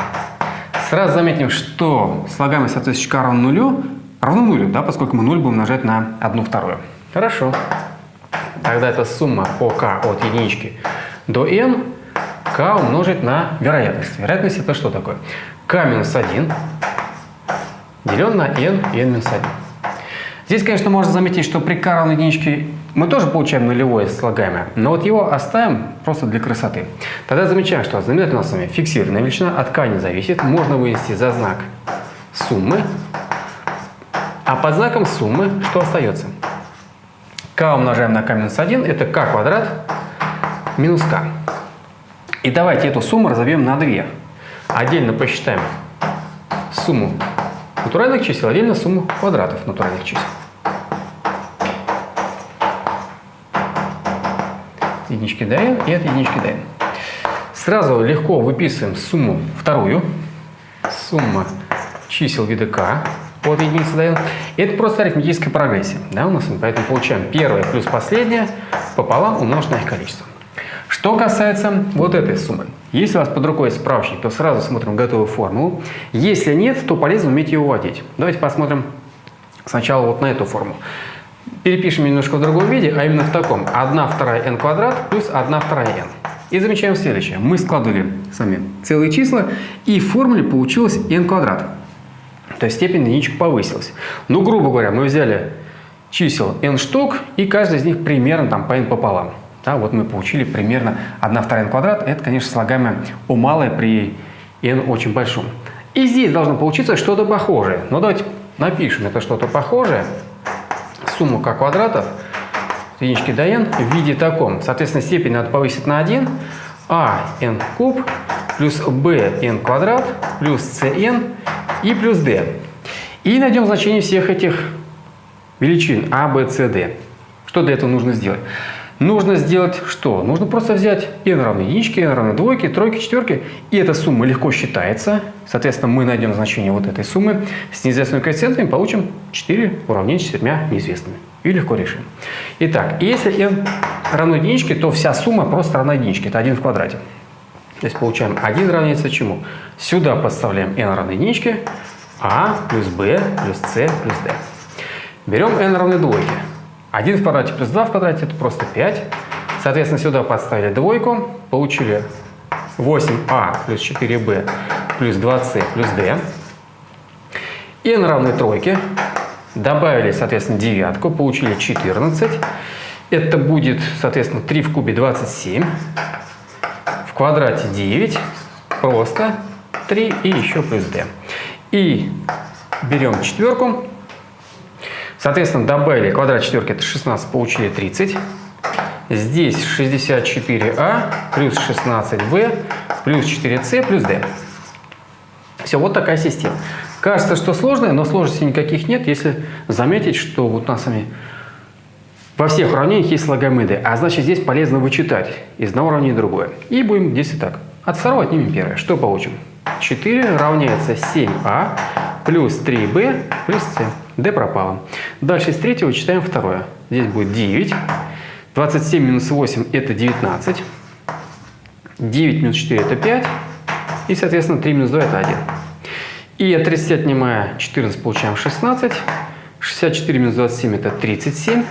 Сразу заметим, что слагаемость соответствующая k равно нулю равно нулю, да, поскольку мы 0 будем умножать на 1 вторую. Хорошо. Тогда это сумма по k от единички до n, k умножить на вероятность. Вероятность это что такое? K минус 1 делен на n и n минус 1. Здесь, конечно, можно заметить, что при k равной единичке мы тоже получаем нулевое слагаемое, но вот его оставим просто для красоты. Тогда замечаем, что знаменатель у нас с вами фиксированная величина, от k не зависит, можно вынести за знак суммы, а под знаком суммы что остается? k умножаем на k минус 1, это k квадрат минус k. И давайте эту сумму разобьем на 2. Отдельно посчитаем сумму натуральных чисел, отдельно сумму квадратов натуральных чисел. единички до и от единички до. Сразу легко выписываем сумму вторую. Сумма чисел вида k от единицы до. Это просто арифметическая прогрессия. Да, у нас, поэтому получаем первое плюс последнее пополам умножить их количество. Что касается вот этой суммы. Если у вас под рукой справочник, то сразу смотрим готовую формулу. Если нет, то полезно уметь ее вводить. Давайте посмотрим сначала вот на эту формулу. Перепишем немножко в другом виде, а именно в таком. 1 вторая n квадрат плюс 1 вторая n. И замечаем следующее. Мы складывали сами целые числа, и в формуле получилось n квадрат. То есть степень единичек повысилась. Ну, грубо говоря, мы взяли чисел n штук, и каждый из них примерно там по n пополам. Да, вот мы получили примерно 1 вторая n квадрат. Это, конечно, слагаемое у малое при n очень большом. И здесь должно получиться что-то похожее. Но давайте напишем это что-то похожее. Сумму k квадратов единички до n в виде таком. Соответственно, степень надо повысить на 1. а n куб плюс b n квадрат плюс cn и плюс d. И найдем значение всех этих величин a, b, c, d. Что для этого нужно сделать? Нужно сделать что? Нужно просто взять n равно единичке, n равно двойке, тройке, четверке, и эта сумма легко считается. Соответственно, мы найдем значение вот этой суммы с неизвестными коэффициентами, получим 4 уравнения с четырьмя неизвестными. И легко решим. Итак, если n равно единичке, то вся сумма просто равна единичке. Это 1 в квадрате. То есть получаем 1 равняется чему? Сюда подставляем n равно единичке, а плюс b плюс c плюс d. Берем n равно двойке. 1 в квадрате плюс 2 в квадрате это просто 5. Соответственно, сюда подставили двойку, получили 8а плюс 4b плюс 2c плюс d. n равны тройке. Добавили, соответственно, девятку, получили 14. Это будет, соответственно, 3 в кубе 27. В квадрате 9. Просто 3 и еще плюс d. И берем четверку, Соответственно, добавили квадрат четверки, это 16, получили 30. Здесь 64а плюс 16b плюс 4c плюс d. Все, вот такая система. Кажется, что сложная, но сложностей никаких нет, если заметить, что вот у нас вами во всех уравнениях есть d. А значит, здесь полезно вычитать из одного уравнения другое. И будем действовать так. От второго отнимем первое. Что получим? 4 равняется 7а плюс 3b плюс c d пропало. Дальше из третьего читаем второе. Здесь будет 9. 27 минус 8 это 19. 9 минус 4 это 5. И, соответственно, 3 минус 2 это 1. И от 30 отнимая 14 получаем 16. 64 минус 27 это 37.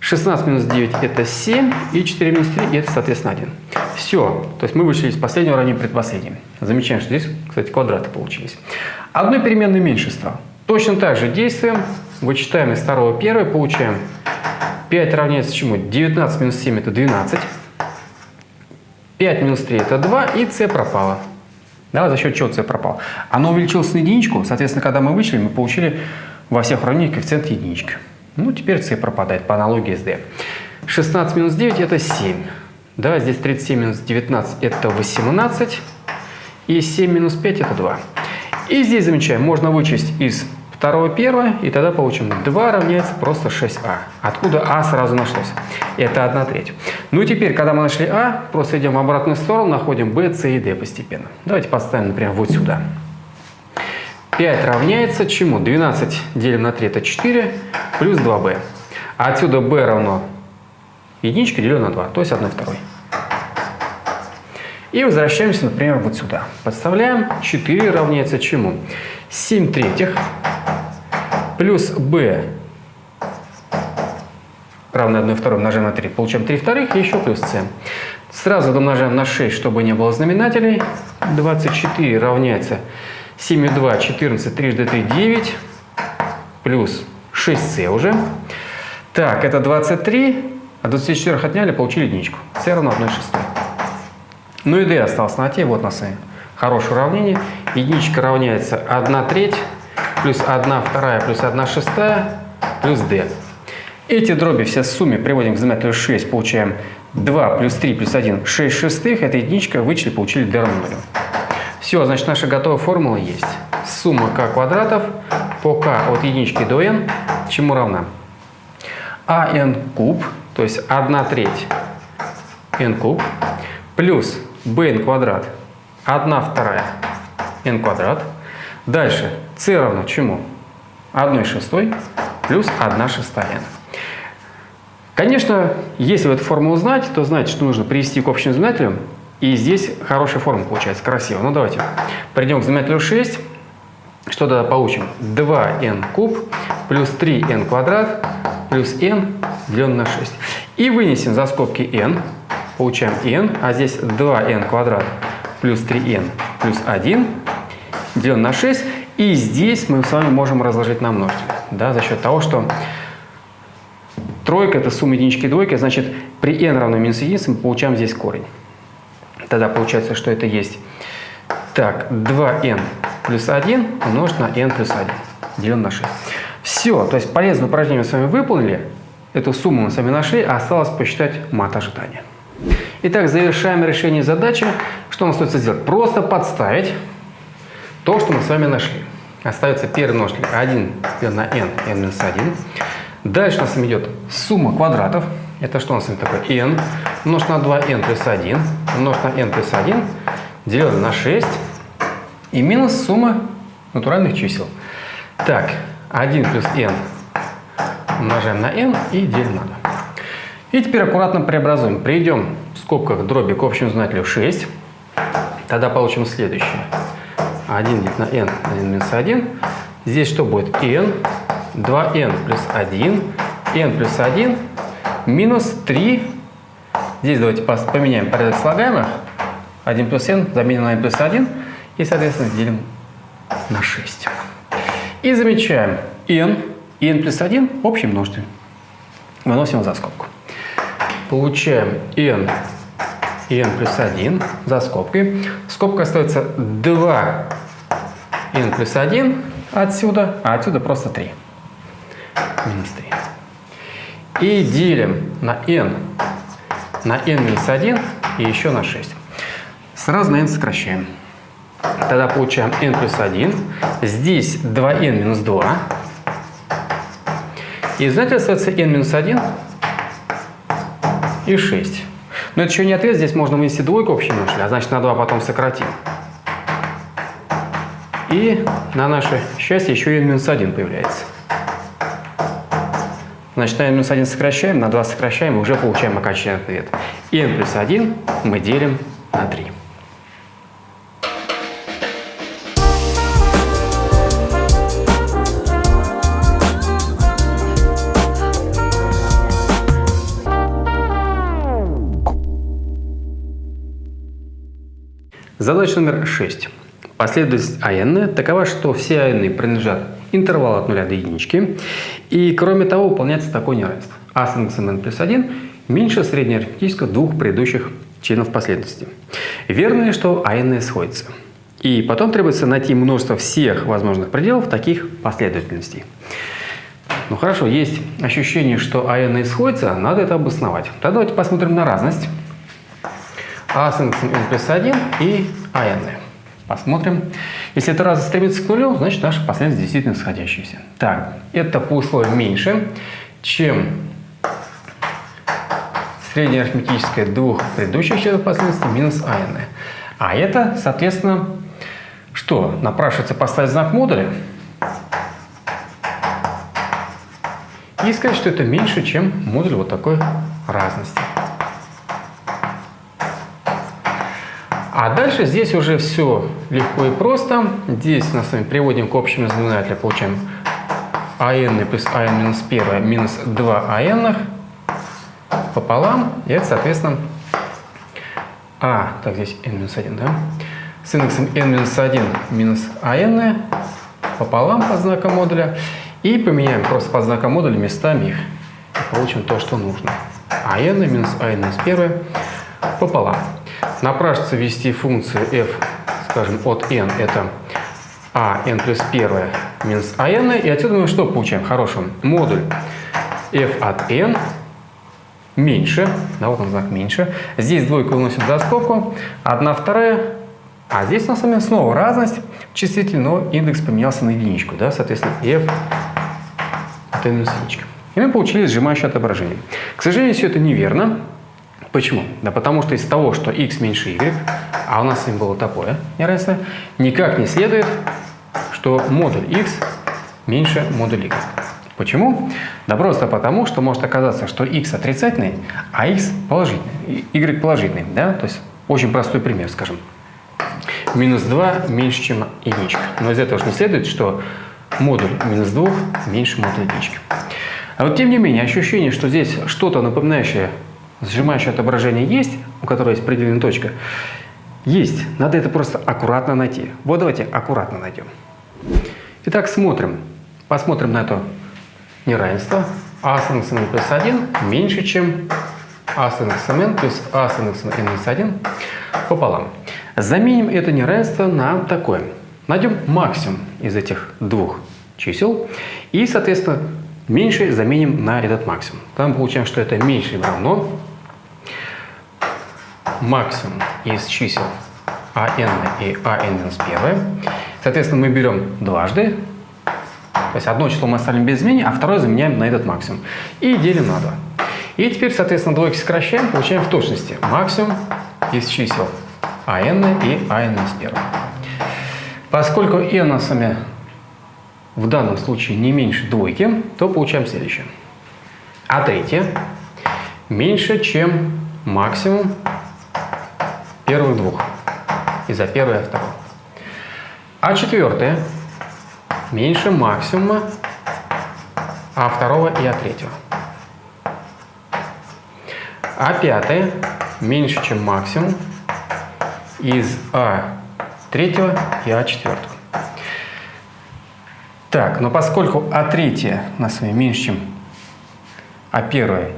16 минус 9 это 7. И 4 минус 3 это, соответственно, 1. Все. То есть мы вышли из последнего равнения предпоследним. Замечаем, что здесь, кстати, квадраты получились. Одной переменной меньше стало. Точно так же действуем. Вычитаем из второго первое, получаем 5 равняется чему? 19 минус 7 это 12. 5 минус 3 это 2, и c пропало. Да, за счет чего c пропал? Оно увеличилось на единичку, соответственно, когда мы вычли, мы получили во всех уравнениях коэффициент единичка. Ну, теперь c пропадает по аналогии с d. 16 минус 9 это 7. Да, здесь 37 минус 19 это 18. И 7 минус 5 это 2. И здесь замечаем, можно вычесть из второго первое, и тогда получим 2 равняется просто 6а. Откуда а сразу нашлось? Это 1 треть. Ну и теперь, когда мы нашли а, просто идем в обратную сторону, находим b, c и d постепенно. Давайте поставим, например, вот сюда. 5 равняется чему? 12 делим на 3 это 4 плюс 2b. А отсюда b равно единичка делю на 2, то есть 1 второй. И возвращаемся, например, вот сюда. Подставляем 4 равняется чему? 7 третьих плюс b равно 1 второй умножаем на 3. Получаем 3 вторых и еще плюс c. Сразу домножаем на 6, чтобы не было знаменателей. 24 равняется 7 и 2, 14, трижды 3, 9, плюс 6c уже. Так, это 23, а 24 отняли, получили единичку. c равно 1 шестой. Ну и d осталось на t, вот у нас и хорошее уравнение. Единичка равняется 1 треть плюс 1 вторая плюс 1 шестая плюс d. Эти дроби все в сумме приводим к знаменателю 6, получаем 2 плюс 3 плюс 1, 6 шестых. Это единичка, вычли, получили d равно 0. Все, значит, наша готовая формула есть. Сумма k квадратов по k от единички до n чему равна? ан куб, то есть 1 треть n куб, плюс bn квадрат 1 вторая n квадрат. Дальше c равно чему? 1 шестой плюс 1 шестая. Конечно, если вы эту формулу знаете, то что нужно привести к общему знаменателю. И здесь хорошая формула получается, красиво. Ну давайте придем к знаменателю 6. Что тогда получим? 2n куб плюс 3n квадрат плюс n деленное на 6. И вынесем за скобки n. Получаем n, а здесь 2n квадрат плюс 3n плюс 1 делим на 6. И здесь мы с вами можем разложить на множители. Да, за счет того, что тройка – это сумма единички и двойки, значит, при n равно минус единице мы получаем здесь корень. Тогда получается, что это есть так, 2n плюс 1 умножить на n плюс 1, делим на 6. Все, то есть полезное упражнение мы с вами выполнили, эту сумму мы с вами нашли, а осталось посчитать мат ожидания. Итак, завершаем решение задачи. Что нам остается сделать? Просто подставить то, что мы с вами нашли. Остается первый множитель 1 на n, n минус 1. Дальше у нас идет сумма квадратов. Это что у нас такое? n умножить на 2n плюс 1 умножить на n плюс 1 делим на 6 и минус сумма натуральных чисел. Так, 1 плюс n умножаем на n и делим на 2. И теперь аккуратно преобразуем. Придем в скобках дроби к общему знаменателю 6. Тогда получим следующее. 1 делить на n, 1 минус 1. Здесь что будет? n, 2n плюс 1, n плюс 1, минус 3. Здесь давайте поменяем порядок слагаемых. 1 плюс n заменим на n плюс 1. И, соответственно, делим на 6. И замечаем n и n плюс 1 общий множитель. Выносим за скобку. Получаем n и n плюс 1 за скобкой. Скобка остается 2 n плюс 1 отсюда, а отсюда просто 3. Минус 3. И делим на n на n минус 1 и еще на 6. Сразу на n сокращаем. Тогда получаем n плюс 1. Здесь 2n минус 2. И знаете, остается n минус 1 и 6. Но это еще не ответ, здесь можно вынести двойку общий множитель, а значит на 2 потом сократим. И на наше счастье еще и минус 1 появляется. Значит, на n минус 1 сокращаем, на 2 сокращаем, и уже получаем окончательный ответ. n плюс 1 мы делим на 3. Задача номер 6. Последовательность АН такова, что все АН принадлежат интервалу от 0 до единички. И кроме того выполняется такое неравенство. А с индексом n плюс 1 меньше среднеарифметического двух предыдущих членов последовательности. Верно ли, что АН сходится? И потом требуется найти множество всех возможных пределов таких последовательностей. Ну хорошо, есть ощущение, что АН сходится, надо это обосновать. Тогда давайте посмотрим на разность. А с индексом n плюс 1 и АН. Посмотрим. Если это разность стремится к нулю, значит наша последовательность действительно сходящаяся. Так, это по условию меньше, чем средняя арифметическая двух предыдущих членов последовательности минус АН. А это, соответственно, что? Напрашивается поставить знак модуля и сказать, что это меньше, чем модуль вот такой разности. А дальше здесь уже все легко и просто. Здесь мы с вами приводим к общему знаменателю, получаем АН плюс АН минус 1 минус 2 АН пополам. И это, соответственно, А, так здесь n минус 1, да? С индексом n минус 1 минус АН пополам под знаком модуля. И поменяем просто под знаком модуля местами их. И получим то, что нужно. АН минус АН минус 1 пополам. Напрашивается ввести функцию f, скажем, от n, это а n плюс 1 минус АН. И отсюда мы что получаем? Хорошим. Модуль f от n меньше, да, вот он знак меньше. Здесь двойка выносит за скобку, одна вторая, а здесь у нас с вами снова разность числитель, но индекс поменялся на единичку, да, соответственно, f от n минус единичка. И мы получили сжимающее отображение. К сожалению, все это неверно. Почему? Да потому что из того, что x меньше y, а у нас с ним было такое неравенство, никак не следует, что модуль x меньше модуль y. Почему? Да просто потому, что может оказаться, что x отрицательный, а x положительный, y положительный. Да? То есть очень простой пример, скажем. Минус 2 меньше, чем единичка. Но из этого же не следует, что модуль минус 2 меньше модуля единички. А вот тем не менее, ощущение, что здесь что-то напоминающее сжимающее отображение есть, у которого есть определенная точка, есть. Надо это просто аккуратно найти. Вот давайте аккуратно найдем. Итак, смотрим. Посмотрим на это неравенство а с индексом n плюс 1 меньше, чем а с индексом n плюс а с индексом n минус 1 пополам. Заменим это неравенство на такое. Найдем максимум из этих двух чисел и, соответственно, меньше заменим на этот максимум. Там получаем, что это меньше равно максимум из чисел АН и АН минус 1. Соответственно, мы берем дважды то есть одно число мы оставим без изменений, а второе заменяем на этот максимум. И делим на 2. И теперь, соответственно, двойки сокращаем, получаем в точности максимум из чисел АН и АН из 1. Поскольку n вами в данном случае не меньше двойки, то получаем следующее. А третье меньше, чем максимум первых двух. И за первое второе. А четвертое меньше максимума А второго и А третьего. А пятое меньше, чем максимум из А третьего и А четвертого. Так, но поскольку А третье у нас меньше, чем А первое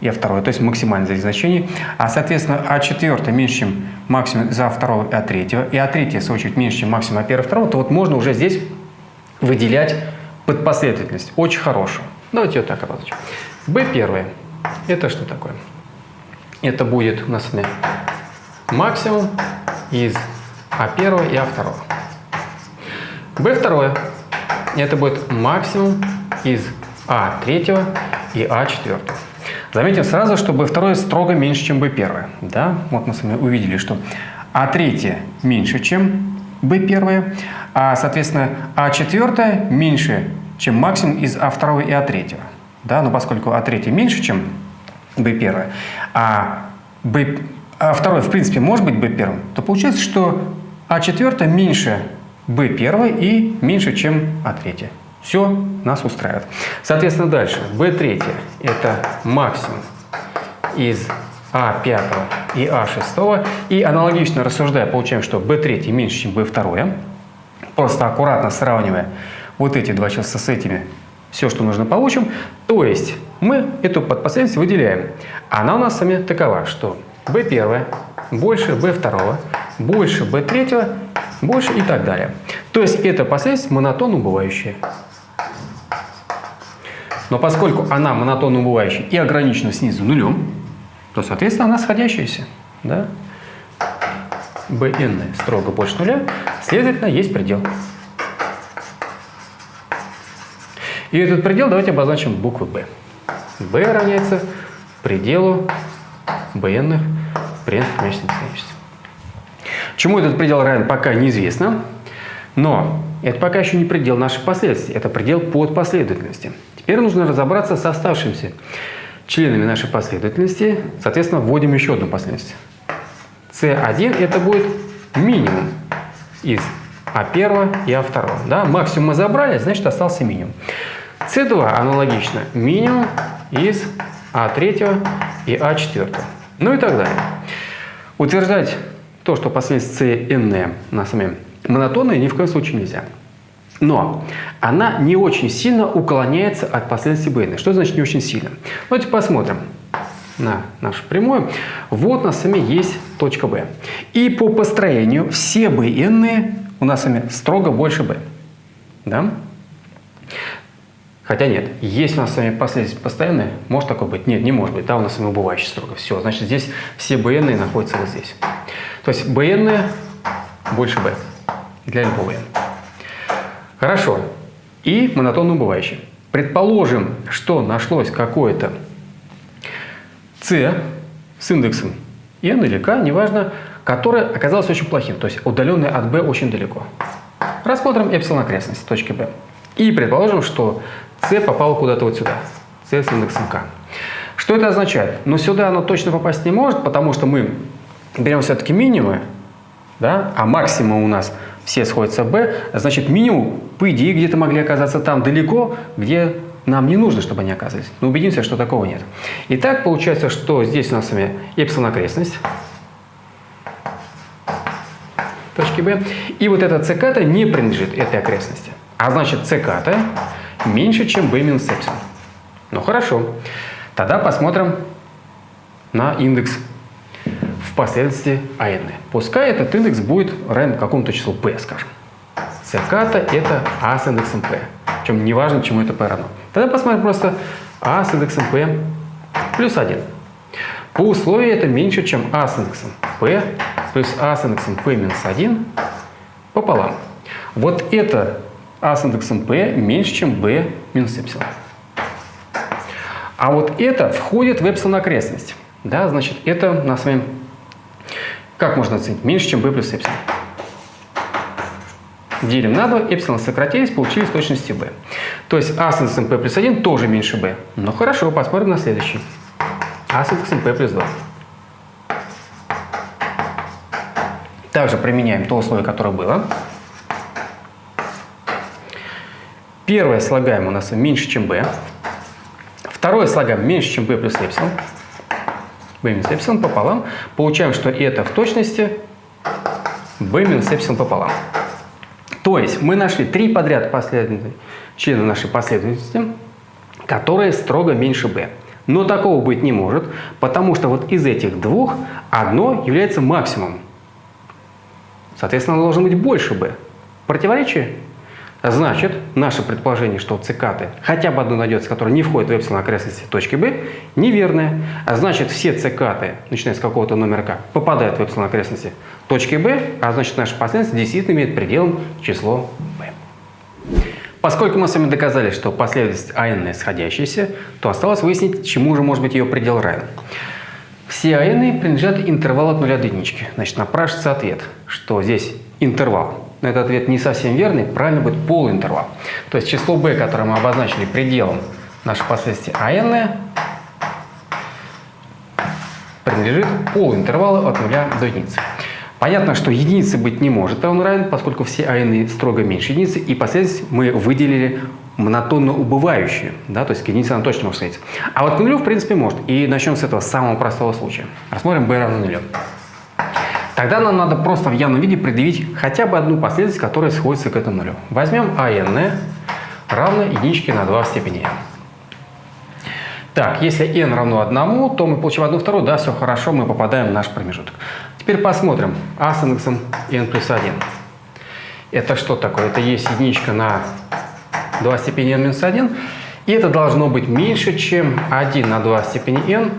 и А второе, то есть максимальное здесь значение, а соответственно А четвертое меньше, чем максимум за второго и А третьего, и А третье, в свою очередь, меньше, чем максимум А первого и второго, то вот можно уже здесь выделять под последовательность. Очень хорошую. Давайте ее так обозначим. B первое. Это что такое? Это будет у нас максимум из А1 и А2. B второе. Это будет максимум из А3 и А4. Заметим сразу, что B2 строго меньше, чем B1. Да? Вот мы с вами увидели, что А3 меньше, чем B1, а, соответственно, А4 меньше, чем максимум из А2 и А3. Да? Но поскольку А3 меньше, чем B1, а, B, А2 в принципе может быть B1, то получается, что А4 меньше B1 и меньше, чем А3. Все нас устраивает. Соответственно, дальше. B3 это максимум из а5 и А6. И аналогично рассуждая, получаем, что B3 меньше, чем B2. просто аккуратно сравнивая вот эти два числа с этими, все, что нужно, получим. То есть мы эту подпоследовательность выделяем. Она у нас с вами такова, что b1 больше b2, больше b3, больше и так далее. То есть эта последовательность монотонно убывающая. Но поскольку она монотонно убывающая и ограничена снизу нулем, то, соответственно, она сходящаяся. Да? bn строго больше нуля, следовательно, есть предел. И этот предел давайте обозначим буквой b. b равняется пределу bn пределов месячной бесконечности. Чему этот предел равен, пока неизвестно, но это пока еще не предел нашей последовательности, это предел под последовательности. Теперь нужно разобраться с оставшимися членами нашей последовательности, соответственно, вводим еще одну последовательность. C1 это будет минимум из А1 и А2. Да? Максимум мы забрали, значит остался минимум. C2 аналогично минимум из А3 и А4. Ну и так далее. Утверждать то, что последовательность CN на самом монотонная, ни в коем случае нельзя. Но она не очень сильно уклоняется от последовательности Бейна. Что значит не очень сильно? Давайте посмотрим на нашу прямую. Вот у нас с вами есть точка B. И по построению все BN у нас с вами строго больше B. Да? Хотя нет, есть у нас с вами последовательность постоянная, может такое быть? Нет, не может быть, да, у нас с вами убывающий строго. Все, значит здесь все BN находятся вот здесь. То есть BN больше B для любого n. Хорошо. И монотонно убывающий. Предположим, что нашлось какое-то c с индексом n или k, неважно, которое оказалось очень плохим, то есть удаленное от b очень далеко. Рассмотрим эпсилон окрестности точки b. И предположим, что c попало куда-то вот сюда, c с индексом k. Что это означает? Но сюда оно точно попасть не может, потому что мы берем все-таки минимумы, да, а максимум у нас все сходятся в b, значит минимум, по идее, где-то могли оказаться там далеко, где нам не нужно, чтобы они оказались. Но убедимся, что такого нет. Итак, получается, что здесь у нас с вами эпсилон окрестность точки b, и вот эта c не принадлежит этой окрестности. А значит, c меньше, чем b минус эпсилон. Ну хорошо. Тогда посмотрим на индекс в последовательности AN. Пускай этот индекс будет равен какому-то числу p, скажем. Циката это А с индексом p. Причем не важно, чему это p равно. Тогда посмотрим просто А с индексом p плюс 1. По условию это меньше, чем А с индексом p плюс А с индексом p минус 1 пополам. Вот это А с индексом p меньше, чем b минус эпсилон. А вот это входит в эпсилон окрестность. Да, значит, это у нас с вами как можно оценить? Меньше, чем b плюс эпсилон. Делим на 2, эпсилон сократились, получили с точностью b. То есть а с индексом p плюс 1 тоже меньше b. Ну хорошо, посмотрим на следующий. а с индексом p плюс 2. Также применяем то условие, которое было. Первое слагаем у нас меньше, чем b. Второе слагаем меньше, чем b плюс эпсилон b минус эпсилон пополам. Получаем, что это в точности b минус эпсилон пополам. То есть мы нашли три подряд последовательные члена нашей последовательности, которые строго меньше b. Но такого быть не может, потому что вот из этих двух одно является максимумом. Соответственно, оно должно быть больше b. Противоречие? Значит, наше предположение, что цикаты, хотя бы одно найдется, которое не входит в эпсилон окрестности точки B, неверное. А значит, все цикаты, начиная с какого-то номера К, попадают в эпсилон окрестности точки B, а значит, наша последовательность действительно имеет пределом число B. Поскольку мы с вами доказали, что последовательность АН сходящаяся, то осталось выяснить, чему же может быть ее предел равен. Все АН принадлежат интервалу от 0 до единички. Значит, напрашивается ответ, что здесь интервал но этот ответ не совсем верный, правильно будет полуинтервал. То есть число b, которое мы обозначили пределом нашей последовательности АН, принадлежит полуинтервалу от 0 до единицы. Понятно, что единицы быть не может, а он равен, поскольку все АН строго меньше единицы, и последовательность мы выделили монотонно убывающую, да, то есть к единице она точно может сходиться. А вот к нулю, в принципе, может. И начнем с этого самого простого случая. Рассмотрим b равно нулю. Тогда нам надо просто в явном виде предъявить хотя бы одну последовательность, которая сходится к этому нулю. Возьмем АН равно единичке на 2 в степени n. Так, если n равно 1, то мы получим 1 вторую, да, все хорошо, мы попадаем в наш промежуток. Теперь посмотрим а с индексом n плюс 1. Это что такое? Это есть единичка на 2 степени n минус 1. И это должно быть меньше, чем 1 на 2 степени n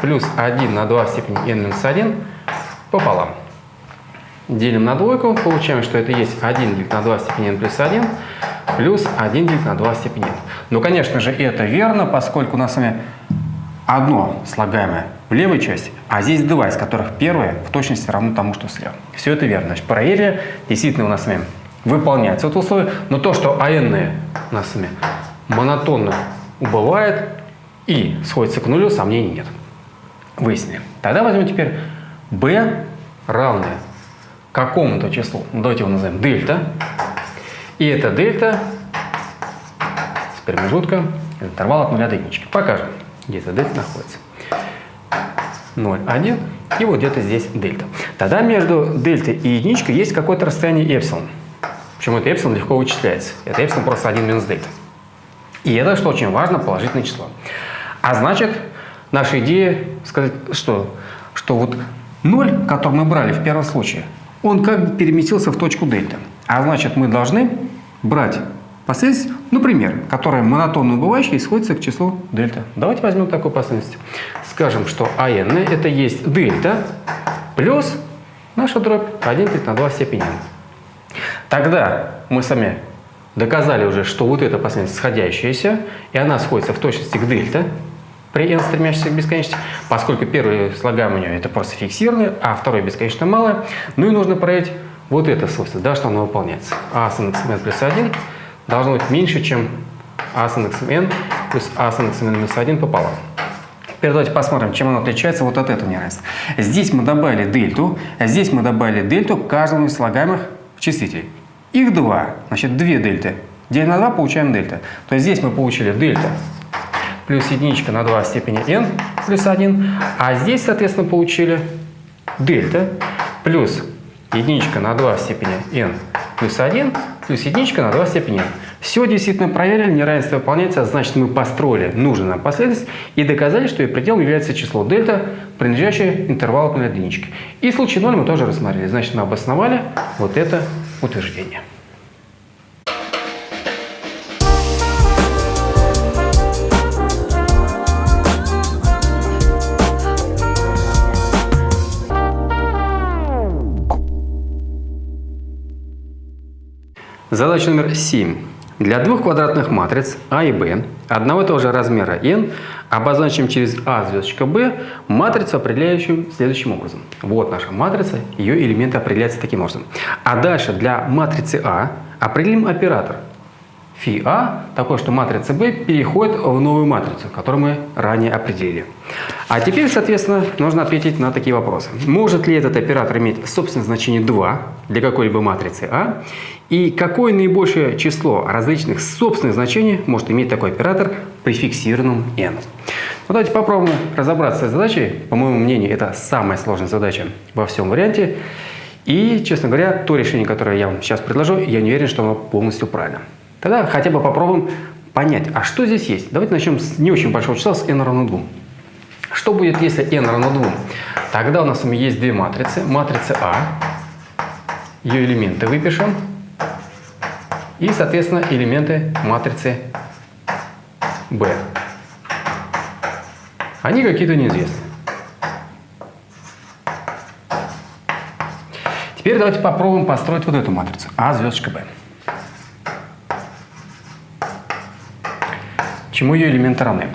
плюс 1 на 2 степени n минус 1 пополам. Делим на двойку, получаем, что это есть 1 делить на 2 степени n плюс 1 плюс 1 делить на 2 степени n. Ну, конечно же, это верно, поскольку у нас с вами одно слагаемое в левой части, а здесь два, из которых первое в точности равно тому, что слева. Все это верно. Значит, проверили, действительно у нас с вами выполняется это условие, но то, что АН у нас с вами монотонно убывает и сходится к нулю, сомнений нет. Выяснили. Тогда возьмем теперь b равное какому-то числу, давайте его назовем дельта, и это дельта с промежутком интервал от 0 до единички. Покажем, где эта дельта находится. 0, 1, и вот где-то здесь дельта. Тогда между дельтой и единичкой есть какое-то расстояние эпсилон. Почему это эпсилон легко вычисляется? Это эпсилон просто 1 минус дельта. И это, что очень важно, положительное число. А значит, наша идея сказать, что, что вот 0, который мы брали в первом случае, он как бы переместился в точку дельта. А значит, мы должны брать последовательность, например, которая монотонно убывающая и сходится к числу дельта. Давайте возьмем такую последовательность. Скажем, что АН это есть дельта плюс наша дробь 1 на 2 степени. Тогда мы сами доказали уже, что вот эта последовательность сходящаяся, и она сходится в точности к дельта при n стремящейся к бесконечности, поскольку первый слагаемый у нее это просто фиксированный, а второй бесконечно малое. Ну и нужно проверить вот это свойство, да, что оно выполняется. а с индексом n плюс 1 должно быть меньше, чем а с индексом n плюс а с индексом n минус 1 пополам. Теперь давайте посмотрим, чем оно отличается вот от этого неравенства. Здесь мы добавили дельту, а здесь мы добавили дельту к каждому из слагаемых числителей. Их два, значит, две дельты. Делим на 2, получаем дельта. То есть здесь мы получили дельта плюс единичка на 2 в степени n плюс 1, а здесь, соответственно, получили дельта плюс единичка на 2 в степени n плюс 1 плюс единичка на 2 в степени n. Все действительно проверили, неравенство выполняется, значит мы построили нужную нам последовательность и доказали, что ее пределом является число дельта, принадлежащее интервалу к единичке. И случай 0 мы тоже рассмотрели, значит мы обосновали вот это утверждение. Задача номер 7. Для двух квадратных матриц А и Б одного и того же размера n обозначим через А звездочка b матрицу, определяющую следующим образом. Вот наша матрица, ее элементы определяются таким образом. А дальше для матрицы А определим оператор фи А, такой, что матрица B переходит в новую матрицу, которую мы ранее определили. А теперь, соответственно, нужно ответить на такие вопросы. Может ли этот оператор иметь собственное значение 2 для какой-либо матрицы А? И какое наибольшее число различных собственных значений может иметь такой оператор при фиксированном n? Ну, давайте попробуем разобраться с задачей. По моему мнению, это самая сложная задача во всем варианте. И, честно говоря, то решение, которое я вам сейчас предложу, я не уверен, что оно полностью правильно. Тогда хотя бы попробуем понять, а что здесь есть. Давайте начнем с не очень большого числа, с n равно 2. Что будет, если n равно 2? Тогда у нас есть две матрицы. Матрица А, ее элементы выпишем. И, соответственно, элементы матрицы B. Они какие-то неизвестны. Теперь давайте попробуем построить вот эту матрицу. А звездочка B. чему ее элементы равны.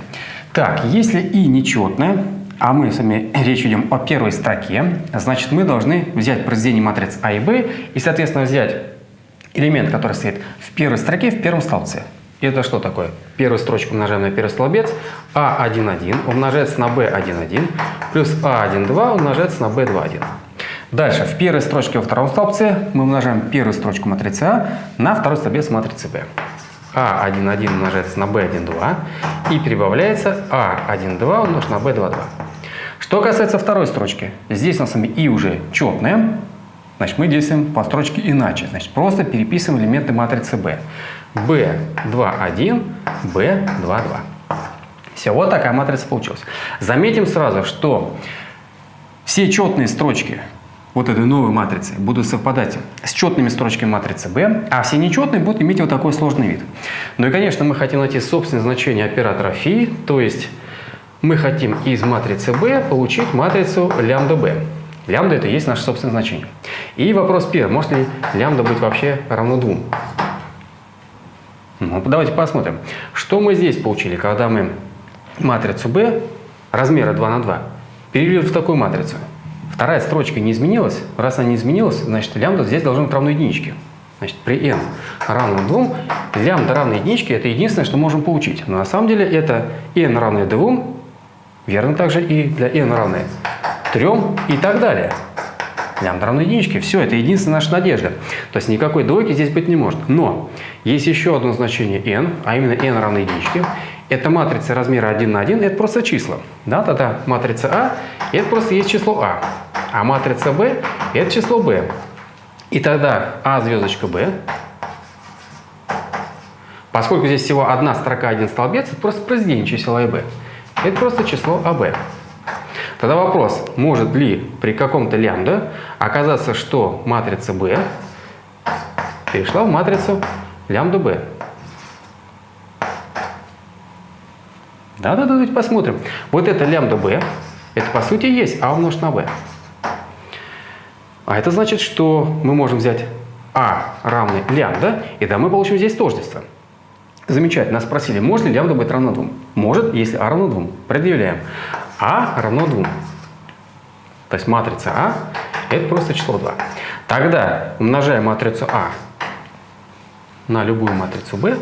Так, если и нечетное, а мы с вами речь идем о первой строке, значит мы должны взять произведение матриц А и Б и, соответственно, взять элемент, который стоит в первой строке, в первом столбце. Это что такое? Первую строчку умножаем на первый столбец. А11 умножается на B11 плюс А12 умножается на B21. Дальше, в первой строчке во втором столбце мы умножаем первую строчку матрицы А на второй столбец матрицы B. А11 умножается на B12 и прибавляется А12 умножить на B22. Что касается второй строчки, здесь у нас с и уже четная, значит мы действуем по строчке иначе. Значит просто переписываем элементы матрицы B. B21, B22. Все, вот такая матрица получилась. Заметим сразу, что все четные строчки вот этой новой матрицы будут совпадать с четными строчками матрицы B, а все нечетные будут иметь вот такой сложный вид. Ну и, конечно, мы хотим найти собственное значение оператора φ, то есть мы хотим из матрицы B получить матрицу лямбда B. Лямбда это и есть наше собственное значение. И вопрос первый, может ли лямбда быть вообще равно 2? Ну, давайте посмотрим. Что мы здесь получили, когда мы матрицу B размера 2 на 2 перевели в такую матрицу? Вторая строчка не изменилась. Раз она не изменилась, значит лямбда здесь должна быть равна единичке. Значит, при n равно 2, лямбда равна единичке – это единственное, что можем получить. Но на самом деле это n равное 2, верно также и для n равное 3 и так далее. Лямбда равна единичке. Все, это единственная наша надежда. То есть никакой двойки здесь быть не может. Но есть еще одно значение n, а именно n равно единичке. Это матрица размера 1 на 1, это просто числа. Да, тогда матрица А – это просто есть число А. А матрица B – это число B. И тогда А звездочка B, поскольку здесь всего одна строка, один столбец, это просто произведение чисел А и Б. Это просто число АБ. Тогда вопрос, может ли при каком-то лямбда оказаться, что матрица B перешла в матрицу лямбда B. Да-да-да, давайте посмотрим. Вот это лямбда b, это по сути есть а умножить на b. А это значит, что мы можем взять а равный лямбда, и да, мы получим здесь тождество. Замечательно. Нас спросили, может ли лямбда быть равно 2? Может, если а равно 2. Предъявляем. а равно 2. То есть матрица а это просто число 2. Тогда умножаем матрицу а на любую матрицу b,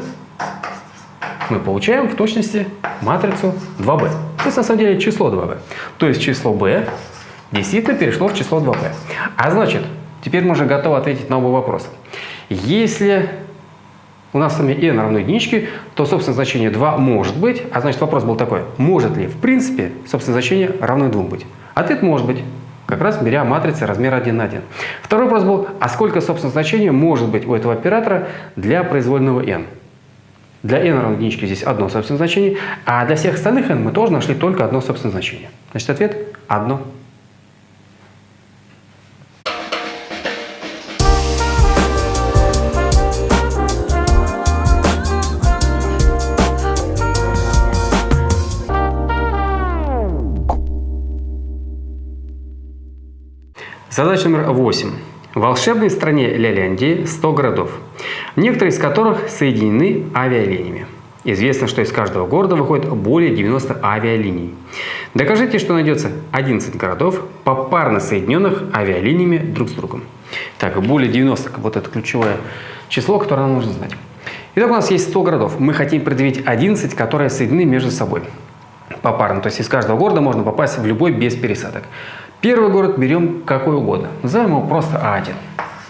мы получаем в точности матрицу 2b. То есть на самом деле число 2b. То есть число b действительно перешло в число 2b. А значит, теперь мы уже готовы ответить на оба вопроса. Если у нас с вами n равно единичке, то собственное значение 2 может быть. А значит вопрос был такой, может ли в принципе собственное значение равно 2 быть? Ответ может быть. Как раз беря матрицы размера 1 на 1. Второй вопрос был, а сколько собственное значение может быть у этого оператора для произвольного n? Для n равно единичке здесь одно собственное значение, а для всех остальных n мы тоже нашли только одно собственное значение. Значит, ответ – одно. Задача номер 8. В волшебной стране Ляляндии 100 городов, некоторые из которых соединены авиалиниями. Известно, что из каждого города выходит более 90 авиалиний. Докажите, что найдется 11 городов, попарно соединенных авиалиниями друг с другом. Так, более 90, вот это ключевое число, которое нам нужно знать. Итак, у нас есть 100 городов. Мы хотим предъявить 11, которые соединены между собой попарно. То есть из каждого города можно попасть в любой без пересадок. Первый город берем какой угодно. Назовем его просто А1.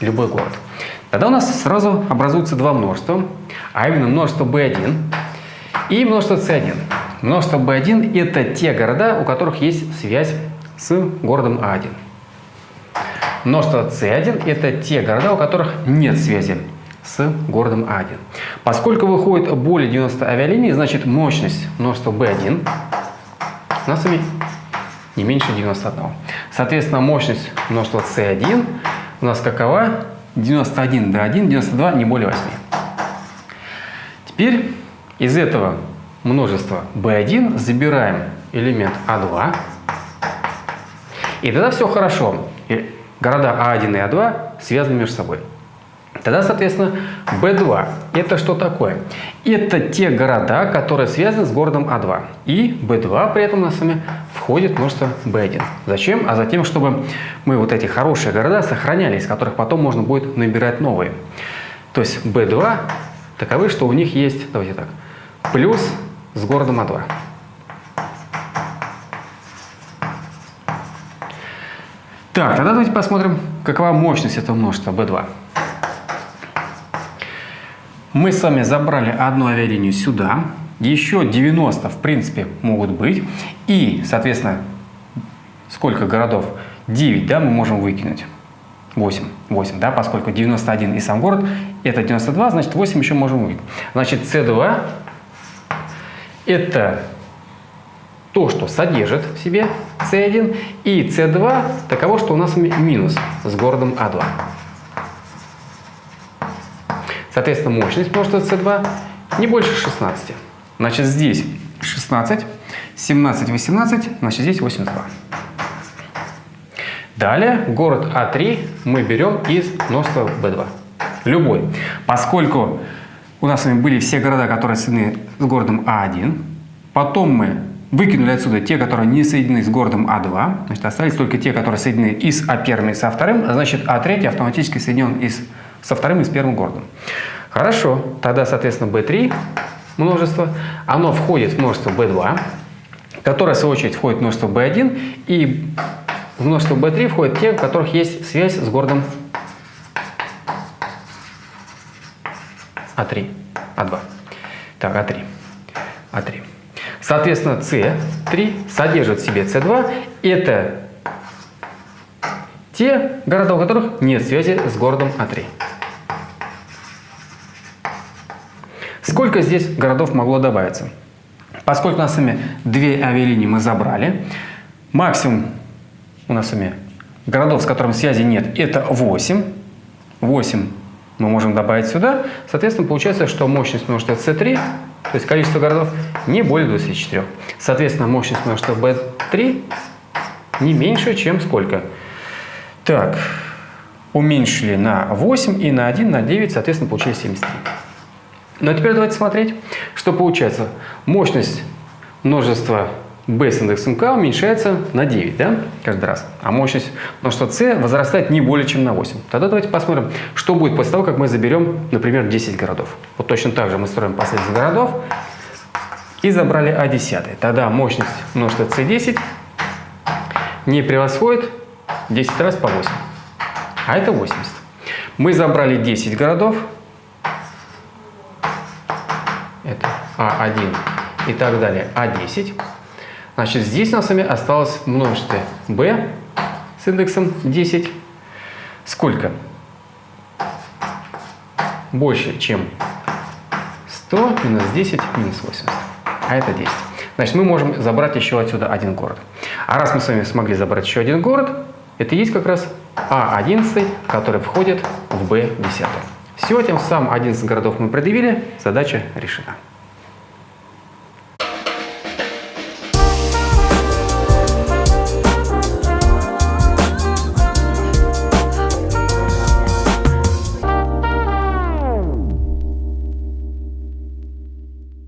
Любой город. Тогда у нас сразу образуются два множества, а именно множество B1 и множество C1. Множество B1 – это те города, у которых есть связь с городом А1. Множество C1 – это те города, у которых нет связи с городом А1. Поскольку выходит более 90 авиалиний, значит мощность множества B1 у нас не меньше 91. Соответственно, мощность множества C1 у нас какова? 91 до 1, 92, не более 8. Теперь из этого множества B1 забираем элемент А2. И тогда все хорошо. И города А1 и А2 связаны между собой. Тогда, соответственно, B2 – это что такое? Это те города, которые связаны с городом А2. И B2 при этом у нас с вами входит множество B1. Зачем? А затем, чтобы мы вот эти хорошие города сохраняли, из которых потом можно будет набирать новые. То есть B2 таковы, что у них есть, давайте так, плюс с городом А2. Так, тогда давайте посмотрим, какова мощность этого множества B2 мы с вами забрали одну авиалинию сюда, еще 90 в принципе могут быть, и, соответственно, сколько городов? 9, да, мы можем выкинуть. 8, 8, да, поскольку 91 и сам город это 92, значит 8 еще можем выкинуть. Значит, С2 это то, что содержит в себе С1, и С2 таково, что у нас минус с городом А2. Соответственно, мощность множества С2 не больше 16. Значит, здесь 16, 17, 18, значит, здесь 82. Далее город А3 мы берем из множества B2. Любой. Поскольку у нас с вами были все города, которые соединены с городом А1, потом мы выкинули отсюда те, которые не соединены с городом А2, значит, остались только те, которые соединены и с А1 и со вторым, а значит, А3 автоматически соединен и с, со вторым и с первым городом. Хорошо, тогда, соответственно, B3 множество, оно входит в множество B2, которое, в свою очередь, входит в множество B1, и в множество B3 входят те, у которых есть связь с городом А3, А2. Так, А3. А3. Соответственно, С3 содержит в себе С2. Это те города, у которых нет связи с городом А3. Сколько здесь городов могло добавиться? Поскольку у нас с вами две авиалинии мы забрали, максимум у нас с вами городов, с которыми связи нет, это 8. 8 мы можем добавить сюда. Соответственно, получается, что мощность множества C3, то есть количество городов, не более 24. Соответственно, мощность множества B3 не меньше, чем сколько? Так, уменьшили на 8 и на 1, на 9, соответственно, получили 73. Ну а теперь давайте смотреть, что получается. Мощность множества b с индексом k уменьшается на 9, да, каждый раз. А мощность множества c возрастает не более чем на 8. Тогда давайте посмотрим, что будет после того, как мы заберем, например, 10 городов. Вот точно так же мы строим последовательность городов и забрали А10. Тогда мощность множества c10 не превосходит 10 раз по 8, а это 80. Мы забрали 10 городов, это А1 и так далее, А10. Значит, здесь у нас с вами осталось множество b с индексом 10. Сколько? Больше, чем 100 минус 10 минус 80. А это 10. Значит, мы можем забрать еще отсюда один город. А раз мы с вами смогли забрать еще один город, это есть как раз А11, который входит в b 10 Все, тем самым 11 городов мы предъявили, задача решена.